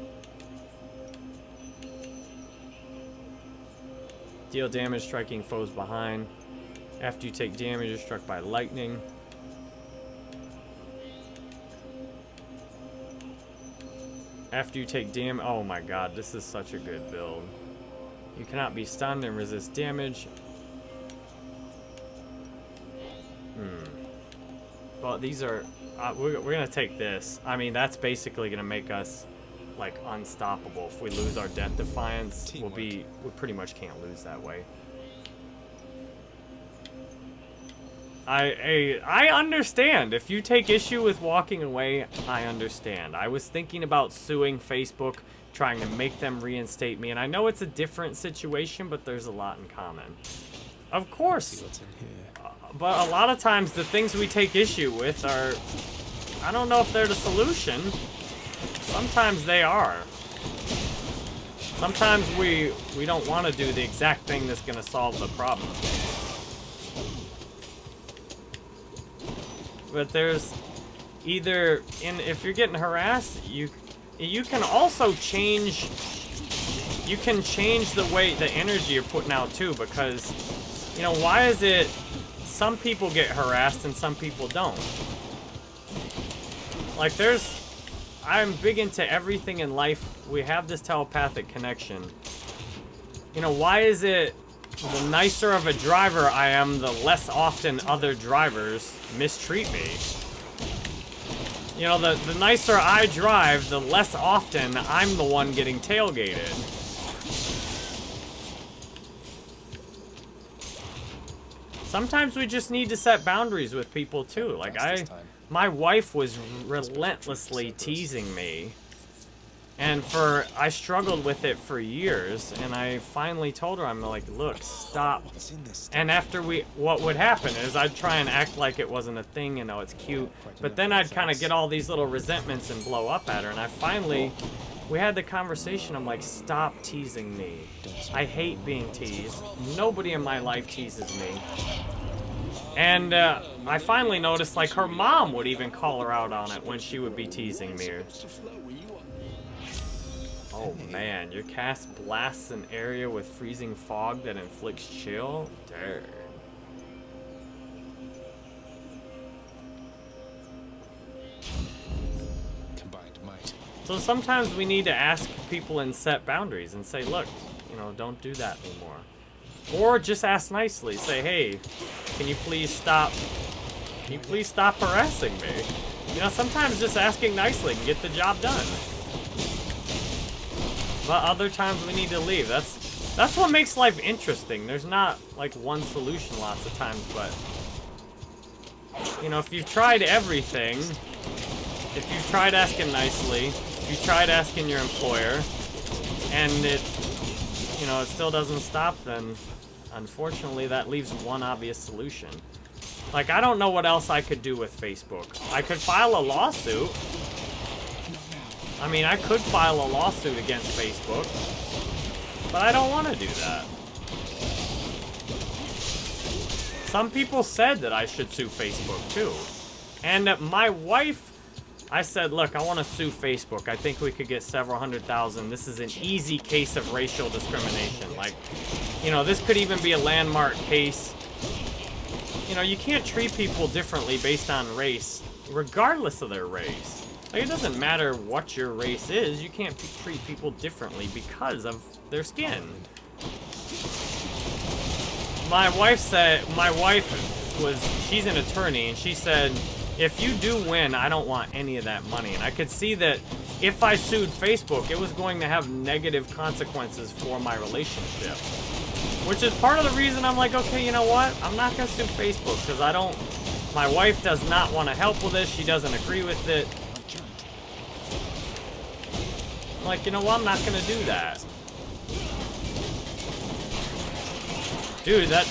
Deal damage striking foes behind. After you take damage, you're struck by lightning. After you take damage, oh my god, this is such a good build. You cannot be stunned and resist damage. Hmm. Well, these are, uh, we're, we're gonna take this. I mean, that's basically gonna make us like unstoppable. If we lose our death defiance, we'll be, we pretty much can't lose that way. I, I I understand. If you take issue with walking away, I understand. I was thinking about suing Facebook, trying to make them reinstate me, and I know it's a different situation, but there's a lot in common. Of course, See what's in here. Uh, but a lot of times the things we take issue with are, I don't know if they're the solution. Sometimes they are. Sometimes we we don't want to do the exact thing that's going to solve the problem. But there's either in if you're getting harassed, you you can also change you can change the way the energy you're putting out too because you know why is it some people get harassed and some people don't like there's i'm big into everything in life we have this telepathic connection you know why is it the nicer of a driver i am the less often other drivers mistreat me you know the the nicer i drive the less often i'm the one getting tailgated Sometimes we just need to set boundaries with people too. Like I. my wife was relentlessly teasing me, and for I struggled with it for years. And I finally told her, I'm like, look, stop. And after we, what would happen is I'd try and act like it wasn't a thing, you know, it's cute. But then I'd kind of get all these little resentments and blow up at her. And I finally, we had the conversation. I'm like, stop teasing me. I hate being teased. Nobody in my life teases me. And uh, I finally noticed, like, her mom would even call her out on it when she would be teasing me. Oh man, your cast blasts an area with freezing fog that inflicts chill? Darn. Combined might. So sometimes we need to ask people and set boundaries and say, look, you know, don't do that anymore. Or just ask nicely. Say, hey, can you please stop, can you please stop harassing me? You know, sometimes just asking nicely can get the job done. But other times we need to leave. That's that's what makes life interesting. There's not like one solution lots of times, but you know, if you've tried everything, if you've tried asking nicely, if you tried asking your employer, and it, you know, it still doesn't stop, then unfortunately that leaves one obvious solution. Like, I don't know what else I could do with Facebook. I could file a lawsuit. I mean, I could file a lawsuit against Facebook, but I don't want to do that. Some people said that I should sue Facebook too. And my wife I said, look, I want to sue Facebook. I think we could get several hundred thousand. This is an easy case of racial discrimination. Like, you know, this could even be a landmark case. You know, you can't treat people differently based on race, regardless of their race. Like, it doesn't matter what your race is. You can't treat people differently because of their skin. My wife said, my wife was, she's an attorney, and she said, if you do win, I don't want any of that money. And I could see that if I sued Facebook, it was going to have negative consequences for my relationship. Which is part of the reason I'm like, okay, you know what? I'm not going to sue Facebook because I don't... My wife does not want to help with this. She doesn't agree with it. I'm like, you know what? I'm not going to do that. Dude, that...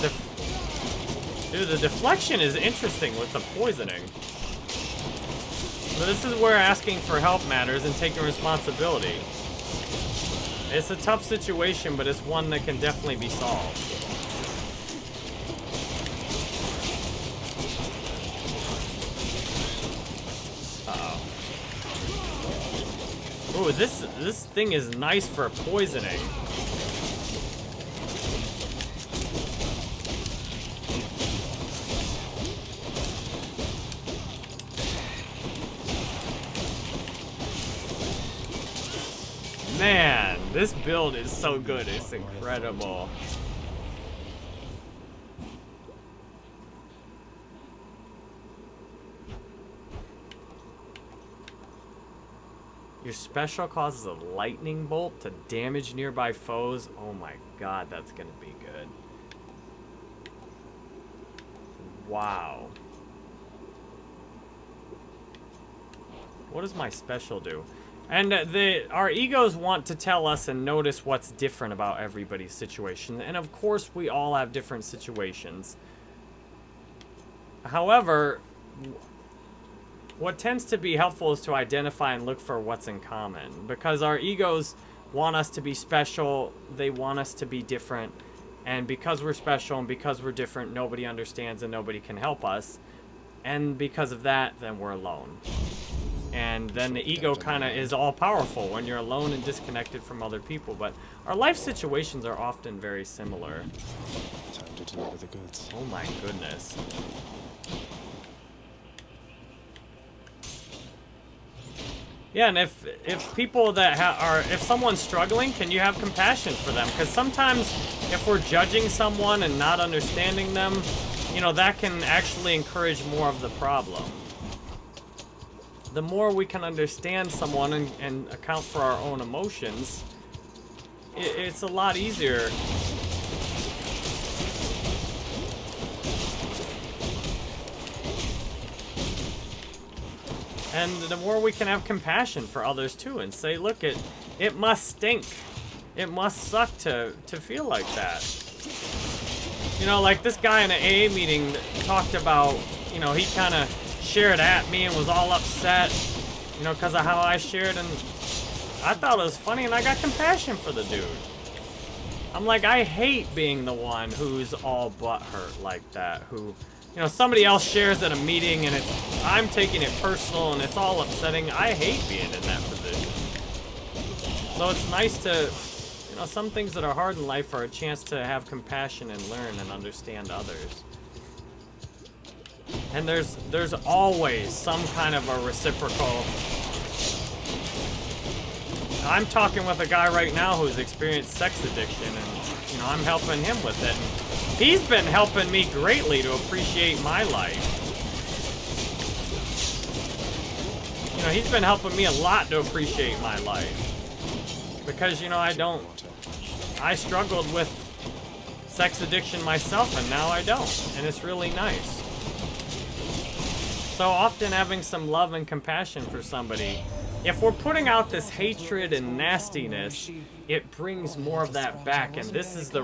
Dude, the deflection is interesting with the poisoning. But this is where asking for help matters and taking responsibility. It's a tough situation, but it's one that can definitely be solved. Uh-oh. Ooh, this this thing is nice for poisoning. Man, this build is so good. It's incredible. Your special causes a lightning bolt to damage nearby foes. Oh my god, that's gonna be good. Wow. What does my special do? And the our egos want to tell us and notice what's different about everybody's situation. And of course, we all have different situations. However, what tends to be helpful is to identify and look for what's in common because our egos want us to be special, they want us to be different, and because we're special and because we're different, nobody understands and nobody can help us. And because of that, then we're alone. And then the ego kind of is all powerful when you're alone and disconnected from other people. But our life situations are often very similar. Time to deliver the goods. Oh my goodness. Yeah, and if if people that ha are if someone's struggling, can you have compassion for them? Because sometimes if we're judging someone and not understanding them, you know that can actually encourage more of the problem. The more we can understand someone and, and account for our own emotions, it, it's a lot easier And the more we can have compassion for others too and say, look, it it must stink. It must suck to, to feel like that. You know, like this guy in an AA meeting talked about, you know, he kind of shared at me and was all upset, you know, because of how I shared. And I thought it was funny and I got compassion for the dude. I'm like, I hate being the one who's all butthurt like that, who you know, somebody else shares at a meeting and it's, I'm taking it personal and it's all upsetting. I hate being in that position. So it's nice to, you know, some things that are hard in life are a chance to have compassion and learn and understand others. And there's, there's always some kind of a reciprocal I'm talking with a guy right now who's experienced sex addiction, and you know I'm helping him with it. And he's been helping me greatly to appreciate my life. You know, he's been helping me a lot to appreciate my life. Because, you know, I don't... I struggled with sex addiction myself, and now I don't. And it's really nice. So often having some love and compassion for somebody if we're putting out this hatred and nastiness, it brings more of that back, and this is the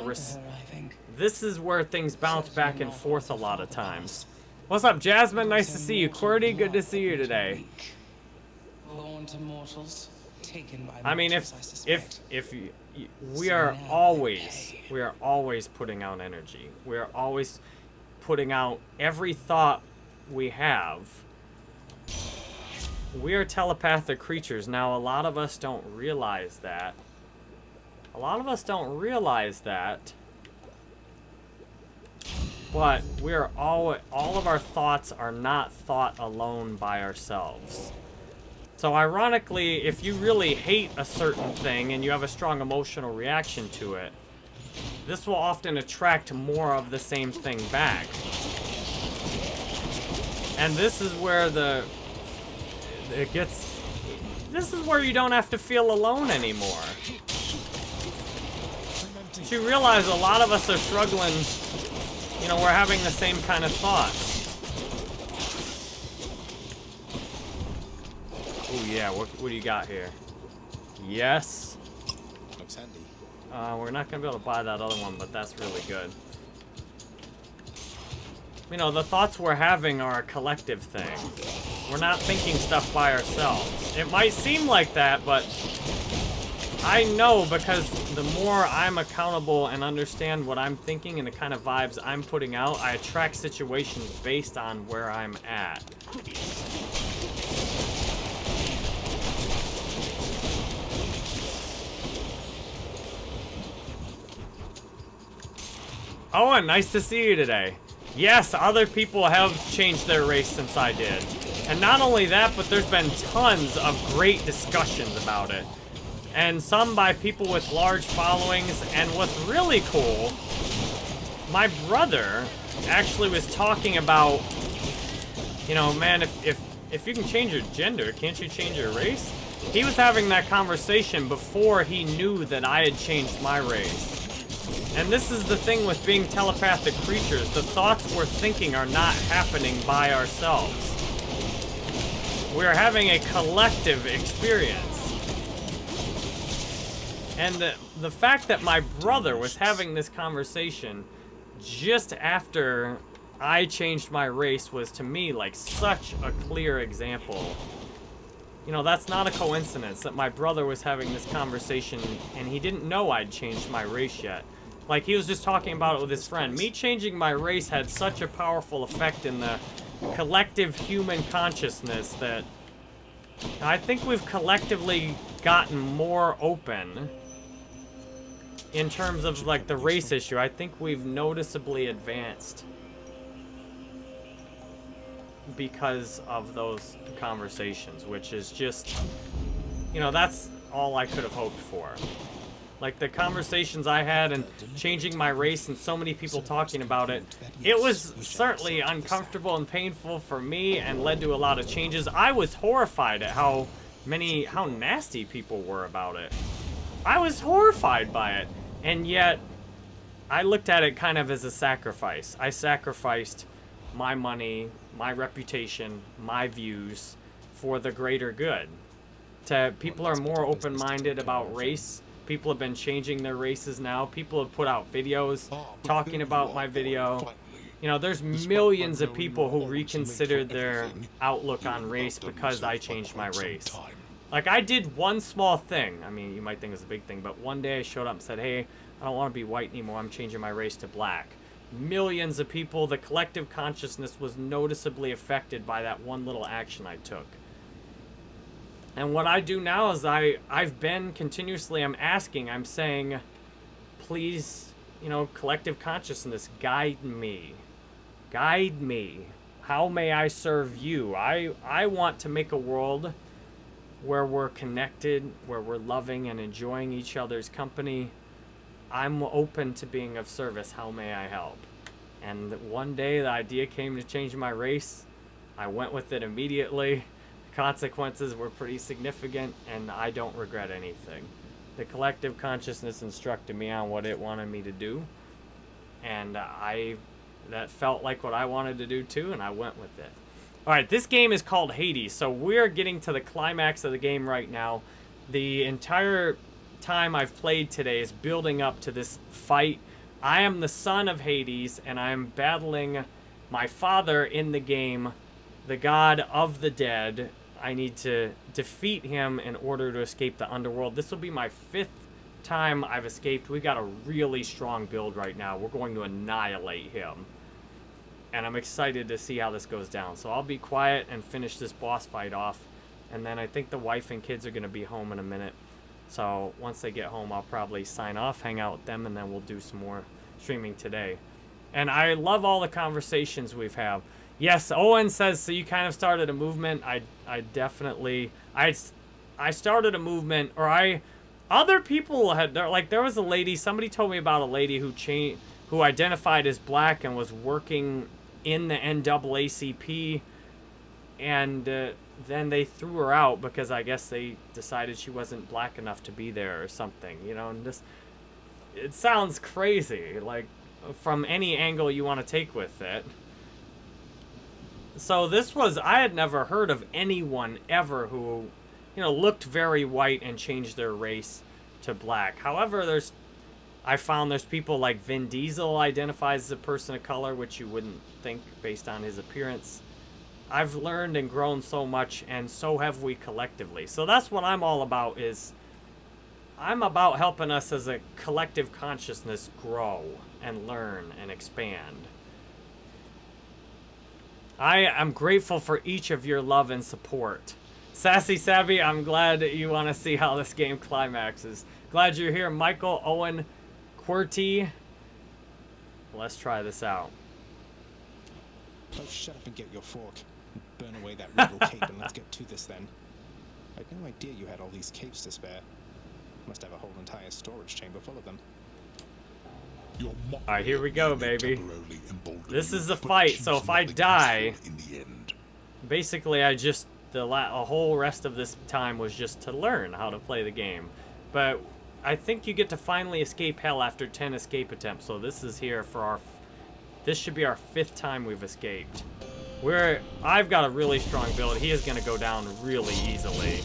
this is where things bounce back and forth a lot of times. What's up, Jasmine? Nice to see you. Qwerty, good to see you today. I mean, if if if we are always we are always putting out energy. We are always putting out every thought we have we are telepathic creatures. Now, a lot of us don't realize that. A lot of us don't realize that. But we are all, all of our thoughts are not thought alone by ourselves. So ironically, if you really hate a certain thing and you have a strong emotional reaction to it, this will often attract more of the same thing back. And this is where the it gets... This is where you don't have to feel alone anymore. You realize a lot of us are struggling, you know, we're having the same kind of thoughts. Oh yeah, what, what do you got here? Yes. Looks handy. Uh, we're not gonna be able to buy that other one, but that's really good. You know, the thoughts we're having are a collective thing. We're not thinking stuff by ourselves. It might seem like that, but I know because the more I'm accountable and understand what I'm thinking and the kind of vibes I'm putting out, I attract situations based on where I'm at. Owen, nice to see you today. Yes, other people have changed their race since I did. And not only that, but there's been tons of great discussions about it. and some by people with large followings. And what's really cool, my brother actually was talking about, you know, man, if, if, if you can change your gender, can't you change your race? He was having that conversation before he knew that I had changed my race. And this is the thing with being telepathic creatures. The thoughts we're thinking are not happening by ourselves. We're having a collective experience. And the, the fact that my brother was having this conversation just after I changed my race was to me like such a clear example. You know, that's not a coincidence that my brother was having this conversation and he didn't know I'd changed my race yet. Like, he was just talking about it with his friend. Me changing my race had such a powerful effect in the collective human consciousness that I think we've collectively gotten more open in terms of, like, the race issue. I think we've noticeably advanced because of those conversations, which is just, you know, that's all I could have hoped for. Like the conversations I had and changing my race and so many people talking about it, it was certainly uncomfortable and painful for me and led to a lot of changes. I was horrified at how many, how nasty people were about it. I was horrified by it. And yet, I looked at it kind of as a sacrifice. I sacrificed my money, my reputation, my views for the greater good. To people are more open-minded about race People have been changing their races now. People have put out videos talking about my video. You know, there's millions of people who reconsidered their outlook on race because I changed my race. Like, I did one small thing. I mean, you might think it's a big thing, but one day I showed up and said, hey, I don't want to be white anymore. I'm changing my race to black. Millions of people, the collective consciousness was noticeably affected by that one little action I took. And what I do now is I, I've been continuously, I'm asking, I'm saying, please, you know, collective consciousness, guide me. Guide me. How may I serve you? I, I want to make a world where we're connected, where we're loving and enjoying each other's company. I'm open to being of service. How may I help? And one day the idea came to change my race. I went with it immediately consequences were pretty significant, and I don't regret anything. The collective consciousness instructed me on what it wanted me to do, and I that felt like what I wanted to do too, and I went with it. Alright, this game is called Hades, so we're getting to the climax of the game right now. The entire time I've played today is building up to this fight. I am the son of Hades, and I'm battling my father in the game, the god of the dead, I need to defeat him in order to escape the underworld. This will be my fifth time I've escaped. We've got a really strong build right now. We're going to annihilate him. And I'm excited to see how this goes down. So I'll be quiet and finish this boss fight off. And then I think the wife and kids are going to be home in a minute. So once they get home, I'll probably sign off, hang out with them, and then we'll do some more streaming today. And I love all the conversations we've had. Yes, Owen says, so you kind of started a movement. I, I definitely, I, I started a movement, or I, other people had, There, like, there was a lady, somebody told me about a lady who changed, who identified as black and was working in the NAACP, and uh, then they threw her out because I guess they decided she wasn't black enough to be there or something, you know, and this, it sounds crazy, like, from any angle you want to take with it. So this was, I had never heard of anyone ever who, you know, looked very white and changed their race to black. However, there's, I found there's people like Vin Diesel identifies as a person of color, which you wouldn't think based on his appearance. I've learned and grown so much, and so have we collectively. So that's what I'm all about is, I'm about helping us as a collective consciousness grow and learn and expand. I am grateful for each of your love and support. Sassy Savvy, I'm glad you want to see how this game climaxes. Glad you're here, Michael, Owen, QWERTY. Let's try this out. Oh, shut up and get your fork. Burn away that rebel cape and let's get to this then. I had no idea you had all these capes to spare. Must have a whole entire storage chamber full of them. Alright, here we go, baby. This is the fight, so if I die- in the end. basically I just the la- a whole rest of this time was just to learn how to play the game. But I think you get to finally escape hell after 10 escape attempts. So this is here for our this should be our fifth time we've escaped. We're I've got a really strong build. He is going to go down really easily.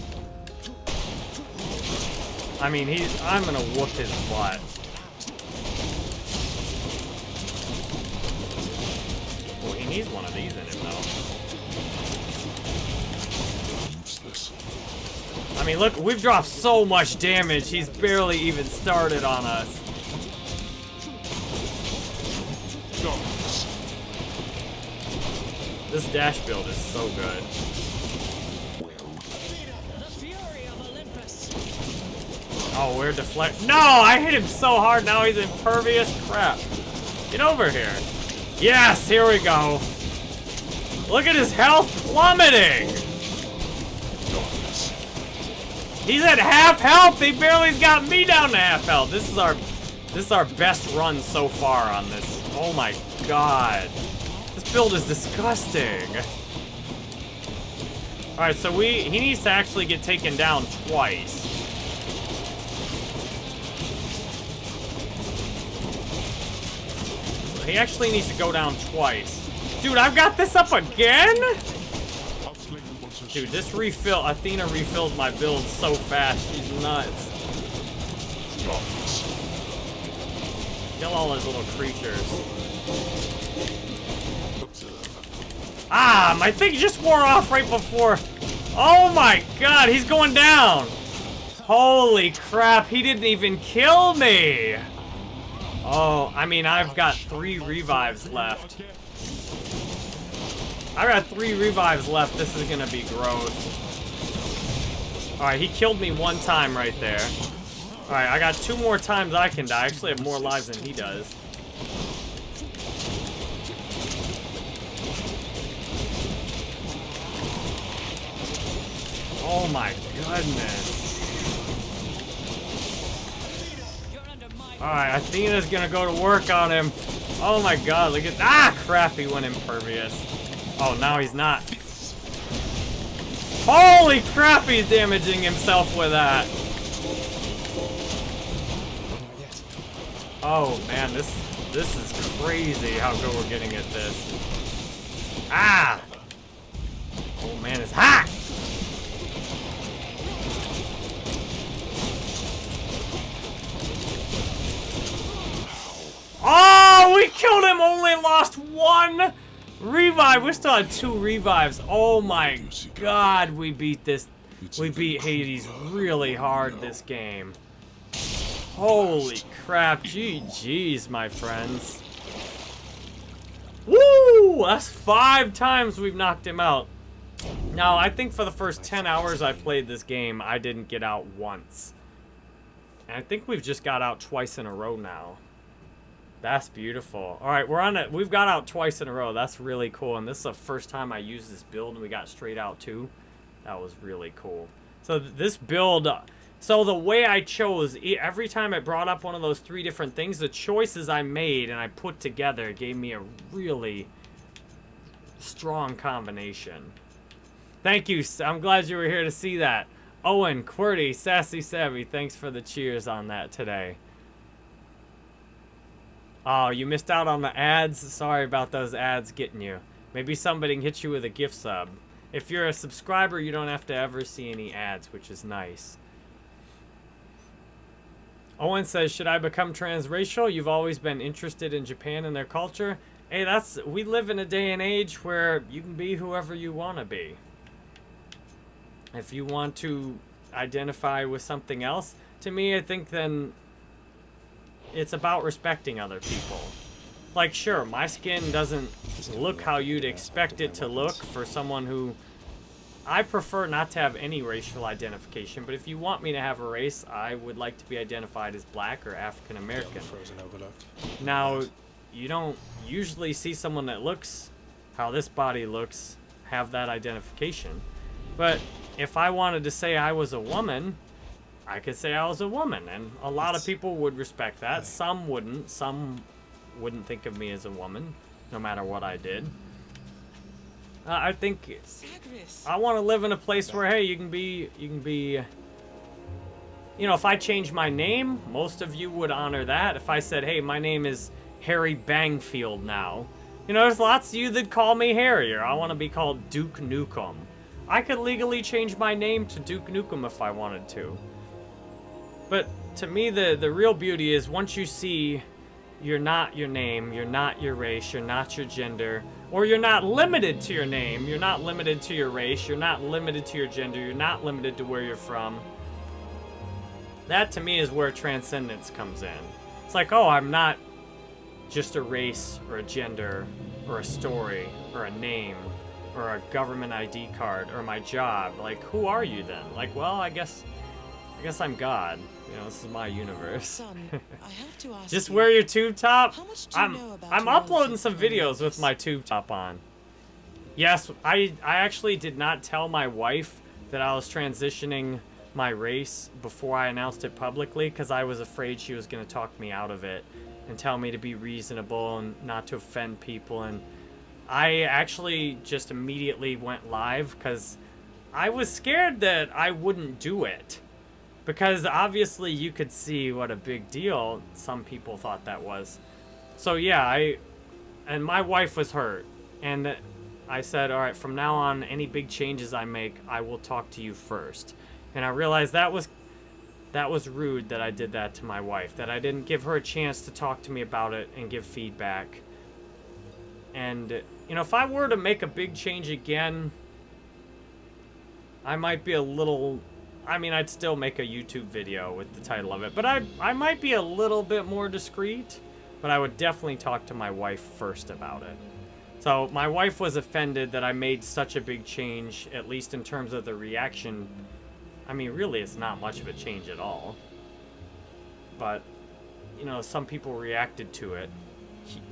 I mean, he's I'm going to whoop his butt. Well, he needs one of these in him though. I mean, look, we've dropped so much damage. He's barely even started on us. This dash build is so good. Oh, we're deflect. No, I hit him so hard. Now he's impervious. Crap. Get over here. Yes, here we go. Look at his health plummeting. He's at half health. He barely's got me down to half health. This is our, this is our best run so far on this. Oh my god. This build is disgusting. All right, so we he needs to actually get taken down twice. He actually needs to go down twice. Dude, I've got this up again? Dude, this refill, Athena refilled my build so fast. She's nuts. Kill all those little creatures. Ah, my thing just wore off right before. Oh my god, he's going down. Holy crap, he didn't even kill me. Oh, I mean, I've got three revives left. I've got three revives left. This is gonna be gross. Alright, he killed me one time right there. Alright, I got two more times I can die. I actually have more lives than he does. Oh my goodness. You're under my Alright, Athena's gonna go to work on him. Oh my god, look at Ah crap, he went impervious. Oh now he's not. Holy crap, he's damaging himself with that. Oh man, this this is crazy how good we're getting at this. Ah! Oh man, it's hot! Oh, we killed him, only lost one revive. We still had two revives. Oh my god, we beat this. We beat Hades really hard this game. Holy crap, GG's, my friends. Woo! That's five times we've knocked him out. Now, I think for the first 10 hours I played this game, I didn't get out once. And I think we've just got out twice in a row now. That's beautiful. All right, we're on it. We've got out twice in a row. That's really cool. And this is the first time I used this build and we got straight out too. That was really cool. So this build, uh, so the way I chose, every time I brought up one of those three different things, the choices I made and I put together gave me a really strong combination. Thank you. I'm glad you were here to see that. Owen, QWERTY, Sassy Savvy, thanks for the cheers on that today. Oh, you missed out on the ads? Sorry about those ads getting you. Maybe somebody can hit you with a gift sub. If you're a subscriber, you don't have to ever see any ads, which is nice. Owen says, should I become transracial? You've always been interested in Japan and their culture. Hey, that's we live in a day and age where you can be whoever you want to be. If you want to identify with something else, to me, I think then it's about respecting other people. Like, sure, my skin doesn't look how you'd expect it to look for someone who. I prefer not to have any racial identification, but if you want me to have a race, I would like to be identified as black or African American. Now, you don't usually see someone that looks how this body looks have that identification. But if I wanted to say I was a woman, I could say I was a woman, and a lot of people would respect that. Right. Some wouldn't. Some wouldn't think of me as a woman, no matter what I did. Uh, I think Zagreus. I want to live in a place where hey, you can be, you can be. You know, if I change my name, most of you would honor that. If I said, hey, my name is Harry Bangfield now, you know, there's lots of you that call me Harry, or I want to be called Duke Nukem. I could legally change my name to Duke Nukem if I wanted to. But to me, the the real beauty is once you see you're not your name, you're not your race, you're not your gender, or you're not limited to your name, you're not limited to your race, you're not limited to your gender, you're not limited to where you're from. That to me is where transcendence comes in. It's like, oh, I'm not just a race or a gender or a story or a name or a government ID card or my job. Like, who are you then? Like, well, I guess I guess I'm God. You know, this is my universe. Son, I have to ask Just wear your tube top. How much do you I'm know about I'm uploading some videos with my tube top on. Yes, I I actually did not tell my wife that I was transitioning my race before I announced it publicly because I was afraid she was going to talk me out of it and tell me to be reasonable and not to offend people and I actually just immediately went live because I was scared that I wouldn't do it. Because obviously you could see what a big deal some people thought that was. So yeah, I and my wife was hurt and I said, "All right, from now on any big changes I make, I will talk to you first. And I realized that was that was rude that I did that to my wife, that I didn't give her a chance to talk to me about it and give feedback. And you know, if I were to make a big change again, I might be a little I mean, I'd still make a YouTube video with the title of it, but I I might be a little bit more discreet, but I would definitely talk to my wife first about it. So, my wife was offended that I made such a big change, at least in terms of the reaction. I mean, really, it's not much of a change at all. But, you know, some people reacted to it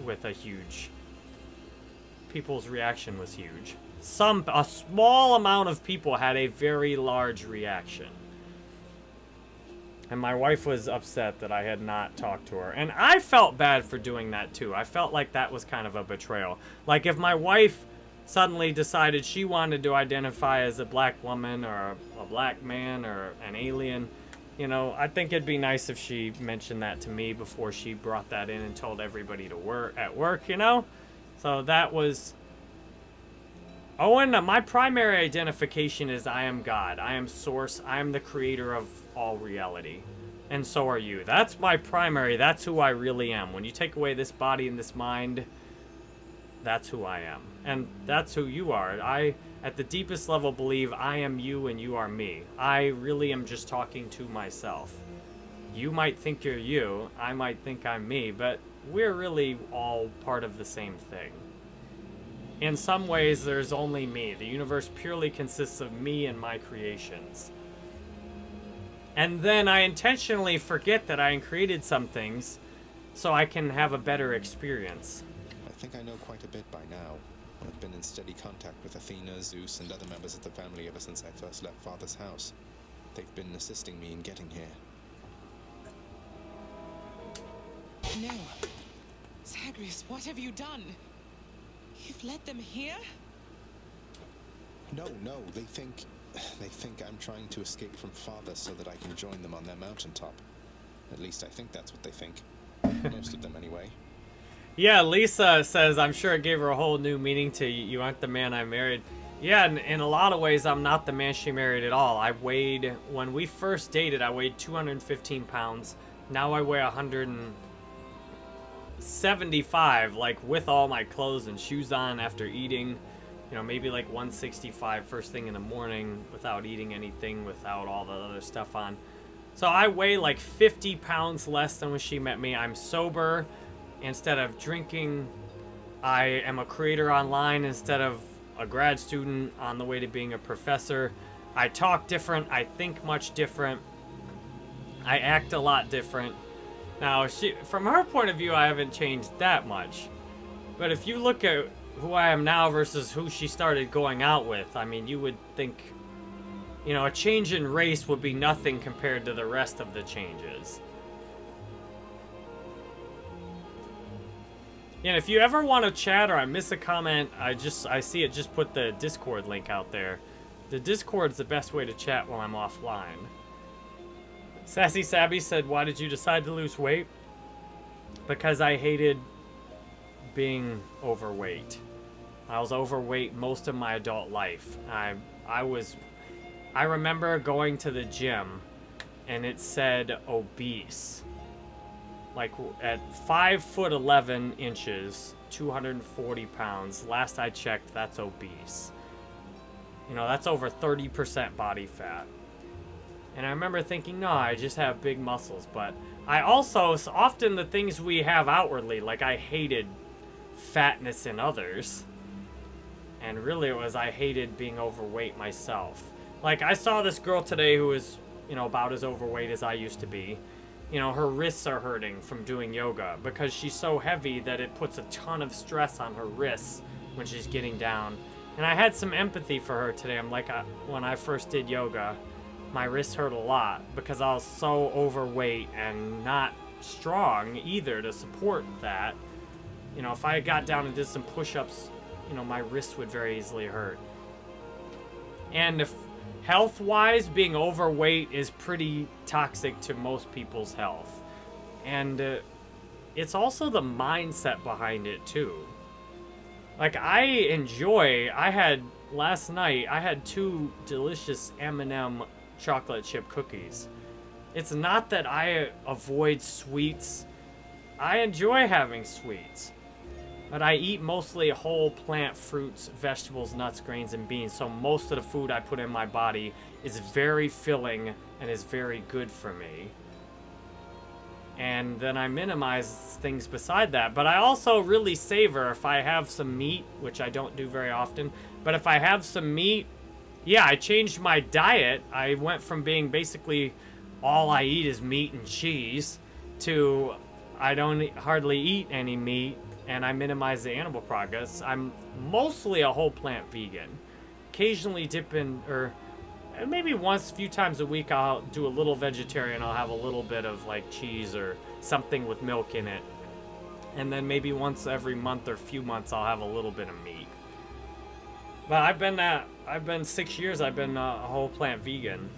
with a huge. People's reaction was huge. Some, a small amount of people had a very large reaction. And my wife was upset that I had not talked to her. And I felt bad for doing that too. I felt like that was kind of a betrayal. Like if my wife suddenly decided she wanted to identify as a black woman or a, black man or an alien, you know, I think it'd be nice if she mentioned that to me before she brought that in and told everybody to work at work, you know? So that was Owen, my primary identification is I am God. I am source. I am the creator of all reality. And so are you. That's my primary. That's who I really am. When you take away this body and this mind, that's who I am. And that's who you are. I, at the deepest level, believe I am you and you are me. I really am just talking to myself. You might think you're you, I might think I'm me, but we're really all part of the same thing. In some ways, there's only me. The universe purely consists of me and my creations. And then I intentionally forget that I created some things so I can have a better experience. I think I know quite a bit by now. I've been in steady contact with Athena, Zeus, and other members of the family ever since I first left Father's house. They've been assisting me in getting here. No. Zagreus, what have you done? You've led them here? No, no, they think they think I'm trying to escape from Father so that I can join them on their mountaintop. At least I think that's what they think. Most of them anyway. Yeah, Lisa says, I'm sure it gave her a whole new meaning to you. You aren't the man I married. Yeah, in, in a lot of ways, I'm not the man she married at all. I weighed, when we first dated, I weighed 215 pounds. Now I weigh 175, like with all my clothes and shoes on after eating. You know, maybe like 165 first thing in the morning without eating anything, without all the other stuff on. So I weigh like 50 pounds less than when she met me. I'm sober instead of drinking. I am a creator online instead of a grad student on the way to being a professor. I talk different. I think much different. I act a lot different. Now, she, from her point of view, I haven't changed that much. But if you look at who I am now versus who she started going out with, I mean, you would think You know, a change in race would be nothing compared to the rest of the changes. And if you ever want to chat or I miss a comment, I just I see it just put the Discord link out there. The Discord's the best way to chat while I'm offline. Sassy Sabby said, "Why did you decide to lose weight?" Because I hated being overweight. I was overweight most of my adult life. I I was I remember going to the gym and it said obese. Like at 5 foot 11 inches, 240 pounds. Last I checked, that's obese. You know, that's over 30% body fat. And I remember thinking, no, I just have big muscles. But I also, so often the things we have outwardly, like I hated fatness in others. And really it was I hated being overweight myself. Like I saw this girl today who was, you know, about as overweight as I used to be. You know, her wrists are hurting from doing yoga because she's so heavy that it puts a ton of stress on her wrists when she's getting down. And I had some empathy for her today. I'm like, I, when I first did yoga, my wrist hurt a lot because I was so overweight and not strong either to support that. You know, if I got down and did some push-ups, you know, my wrist would very easily hurt. And if health-wise, being overweight is pretty toxic to most people's health. And uh, it's also the mindset behind it too. Like I enjoy, I had last night, I had two delicious M&M chocolate chip cookies. It's not that I avoid sweets. I enjoy having sweets. But I eat mostly whole plant fruits, vegetables, nuts, grains, and beans. So most of the food I put in my body is very filling and is very good for me. And then I minimize things beside that. But I also really savor if I have some meat, which I don't do very often. But if I have some meat, yeah, I changed my diet. I went from being basically all I eat is meat and cheese to I don't hardly eat any meat and I minimize the animal products. I'm mostly a whole plant vegan. Occasionally dip in, or maybe once, a few times a week, I'll do a little vegetarian. I'll have a little bit of like cheese or something with milk in it. And then maybe once every month or few months, I'll have a little bit of meat. But I've been uh, I've been six years. I've been uh, a whole plant vegan.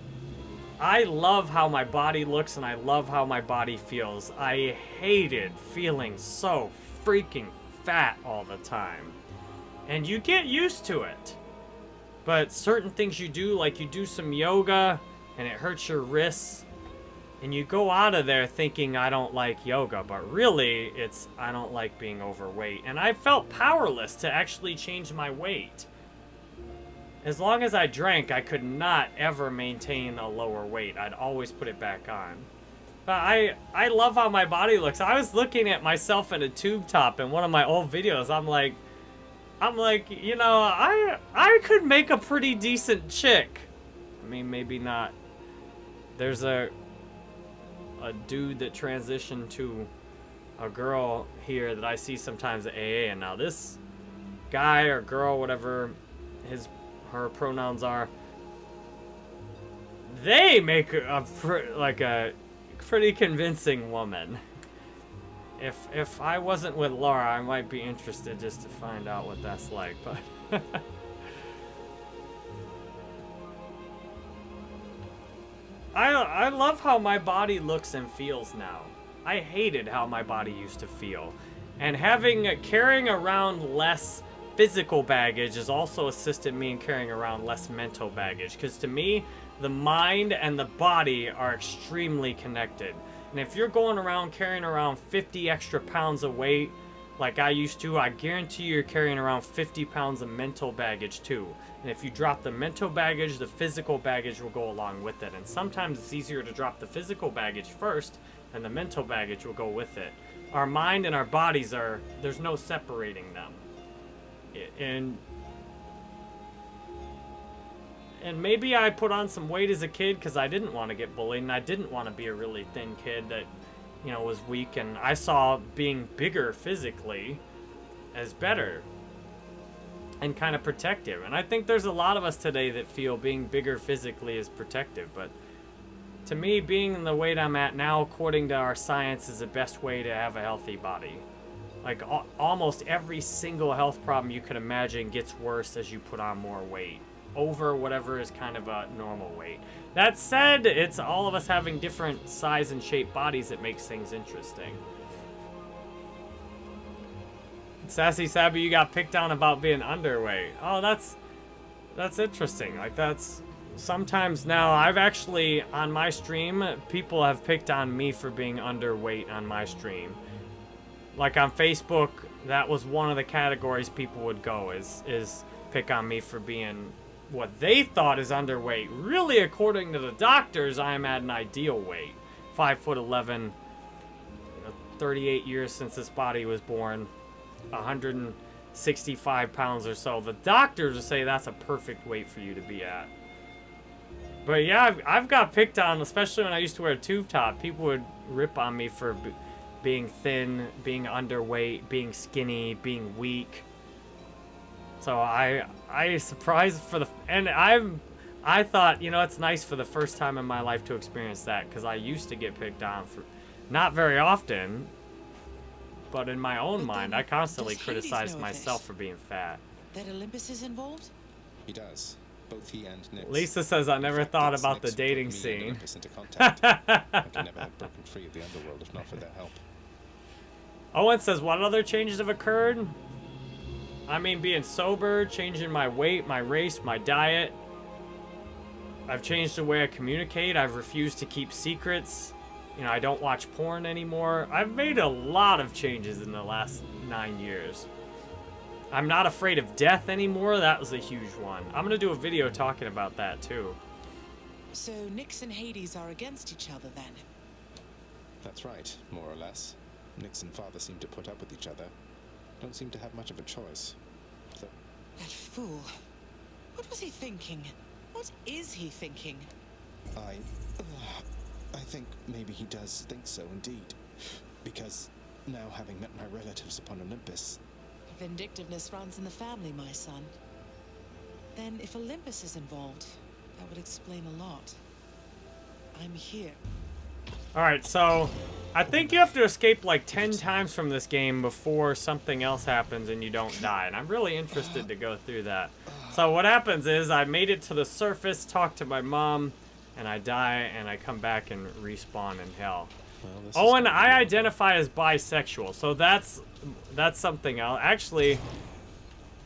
I love how my body looks and I love how my body feels. I hated feeling so freaking fat all the time. And you get used to it. But certain things you do, like you do some yoga and it hurts your wrists, and you go out of there thinking I don't like yoga, but really it's I don't like being overweight. And I felt powerless to actually change my weight. As long as I drank, I could not ever maintain a lower weight. I'd always put it back on. But I, I love how my body looks. I was looking at myself in a tube top in one of my old videos. I'm like, I'm like, you know, I, I could make a pretty decent chick. I mean, maybe not. There's a, a dude that transitioned to a girl here that I see sometimes at AA, and now this guy or girl, whatever his, her pronouns are, they make a, like a pretty convincing woman. If if I wasn't with Laura, I might be interested just to find out what that's like, but I I love how my body looks and feels now. I hated how my body used to feel. And having carrying around less physical baggage has also assisted me in carrying around less mental baggage because to me the mind and the body are extremely connected. And if you're going around carrying around 50 extra pounds of weight, like I used to, I guarantee you're carrying around 50 pounds of mental baggage too. And if you drop the mental baggage, the physical baggage will go along with it. And sometimes it's easier to drop the physical baggage first, and the mental baggage will go with it. Our mind and our bodies are, there's no separating them. And and maybe I put on some weight as a kid because I didn't want to get bullied and I didn't want to be a really thin kid that, you know, was weak. And I saw being bigger physically as better. and kind of protective. And I think there's a lot of us today that feel being bigger physically is protective, but to me, being the weight I'm at now, according to our science, is the best way to have a healthy body. Like, al- almost every single health problem you could imagine gets worse as you put on more weight. Over whatever is kind of a normal weight. That said, it's all of us having different size and shape bodies that makes things interesting. Sassy Sabby, you got picked on about being underweight. Oh, that's that's interesting. Like that's sometimes now I've actually on my stream people have picked on me for being underweight on my stream. Like on Facebook, that was one of the categories people would go is is pick on me for being what they thought is underweight. Really, according to the doctors, I am at an ideal weight. Five foot eleven, 38 years since this body was born, 165 pounds or so. The doctors would say that's a perfect weight for you to be at. But yeah, I've, I've got picked on, especially when I used to wear a tube top. People would rip on me for being thin, being underweight, being skinny, being weak. So I I surprised for the and I'm I thought you know it's nice for the first time in my life to experience that because I used to get picked on for not very often, but in my own But mind I constantly does criticized myself for being fat. That Olympus is involved? He does. Both he and Nyx. Lisa says I never fact, thought about the Nyx who put dating scene. Olympus into. I could never have broken free of the underworld if not for their help. Owen says, what other changes have occurred? I mean, being sober, changing my weight, my race, my diet. I've changed the way I communicate. I've refused to keep secrets. You know, I don't watch porn anymore. I've made a lot of changes in the last nine years. I'm not afraid of death anymore. That was a huge one. I'm going to do a video talking about that, too. So Nyx and Hades are against each other then? That's right, more or less. Nyx and father seem to put up with each other. Don't seem to have much of a choice. So, That fool. What was he thinking? What is he thinking? I. Uh, I think maybe he does think so indeed. Because now, having met my relatives upon Olympus, Vindictiveness runs in the family, my son. Then, if Olympus is involved, that would explain a lot. I'm here. Alright, so I think you have to escape like 10 times from this game before something else happens and you don't die. And I'm really interested to go through that. So what happens is I made it to the surface, talked to my mom, and I die and I come back and respawn in hell. well, this Oh, is and gonna I identify as bisexual, so that's that's something else. Actually,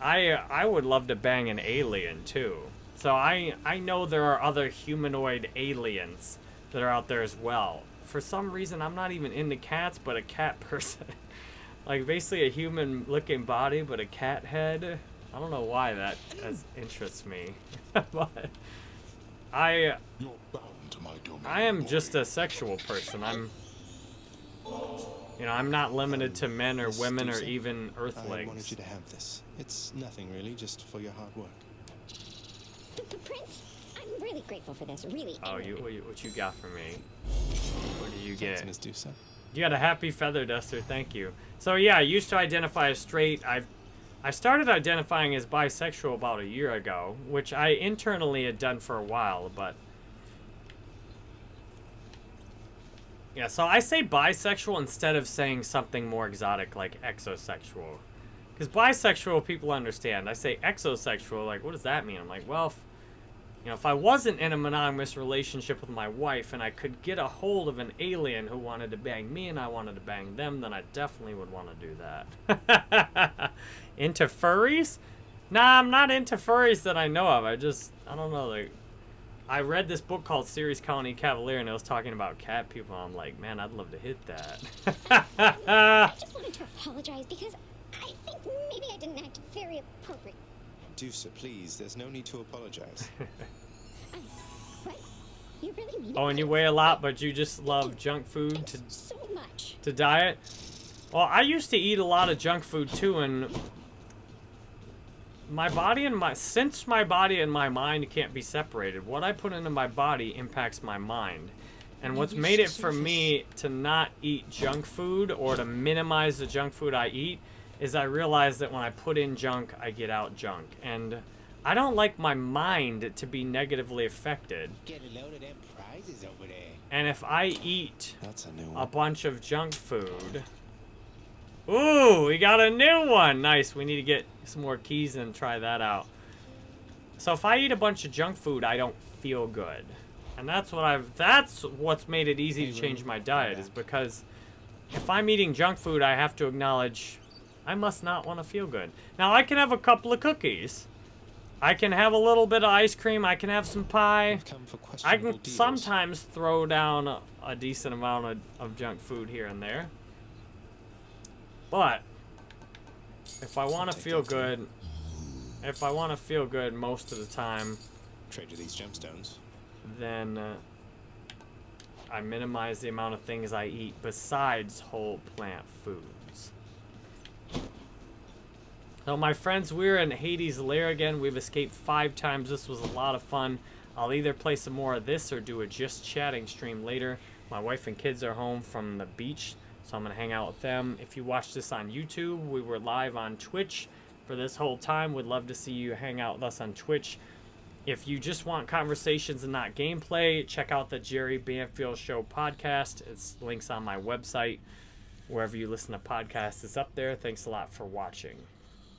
I I would love to bang an alien too. So I I know there are other humanoid aliens that are out there as well. For some reason, I'm not even into cats, but a cat person. like basically a human-looking body, but a cat head. I don't know why that has, interests me, but I You're bound to my domain. I am boy. just a sexual person. I'm, you know, I'm not limited to men or women or Dusa, even I wanted Earthlings. you to have this. It's nothing really, just for your hard work. P- P- Prince, I'm really grateful for this. Really. Oh, you what, you what you got for me? What do you Thanks, get? Miss Dusa. You got a happy feather duster. Thank you. So yeah, I used to identify as straight. I've I started identifying as bisexual about a year ago, which I internally had done for a while, but yeah. So I say bisexual instead of saying something more exotic like exosexual, because bisexual people understand. I say exosexual, like what does that mean? I'm like, well. You know, if I wasn't in a monogamous relationship with my wife and I could get a hold of an alien who wanted to bang me and I wanted to bang them, then I definitely would want to do that. into furries? Nah, I'm not into furries that I know of. I just, I don't know, like, I read this book called Series Colony Cavalier and it was talking about cat people. I'm like, man, I'd love to hit that. I just wanted to apologize because I think maybe I didn't act very appropriate. Dusa, please, there's no need to apologize. You really mean oh, and you weigh a lot, but you just love junk food to so much. to diet. Well, I used to eat a lot of junk food too, and my body and my since my body and my mind can't be separated, what I put into my body impacts my mind. And what's made it for me to not eat junk food or to minimize the junk food I eat is I realize that when I put in junk, I get out junk. And I don't like my mind to be negatively affected. Get a load of them prizes over there. And if I eat That's a new a bunch of junk food. Ooh, we got a new one. Nice. We need to get some more keys and try that out. So if I eat a bunch of junk food, I don't feel good. And that's what I've that's what's made it easy to change my diet is because if I'm eating junk food, I have to acknowledge I must not want to feel good. Now I can have a couple of cookies. I can have a little bit of ice cream. I can have some pie. I've come for I can deals. sometimes throw down a, a decent amount of, of junk food here and there. But if I want to feel good, if I want to feel good most of the time, Trade you these gemstones. then uh, I minimize the amount of things I eat besides whole plant foods. So my friends, we're in Hades' lair again. We've escaped five times. This was a lot of fun. I'll either play some more of this or do a just chatting stream later. My wife and kids are home from the beach, so I'm gonna hang out with them. If you watch this on YouTube, we were live on Twitch for this whole time. Would love to see you hang out with us on Twitch. If you just want conversations and not gameplay, check out the Jerry Banfield Show podcast. It's links on my website. Wherever you listen to podcasts, it's up there. Thanks a lot for watching.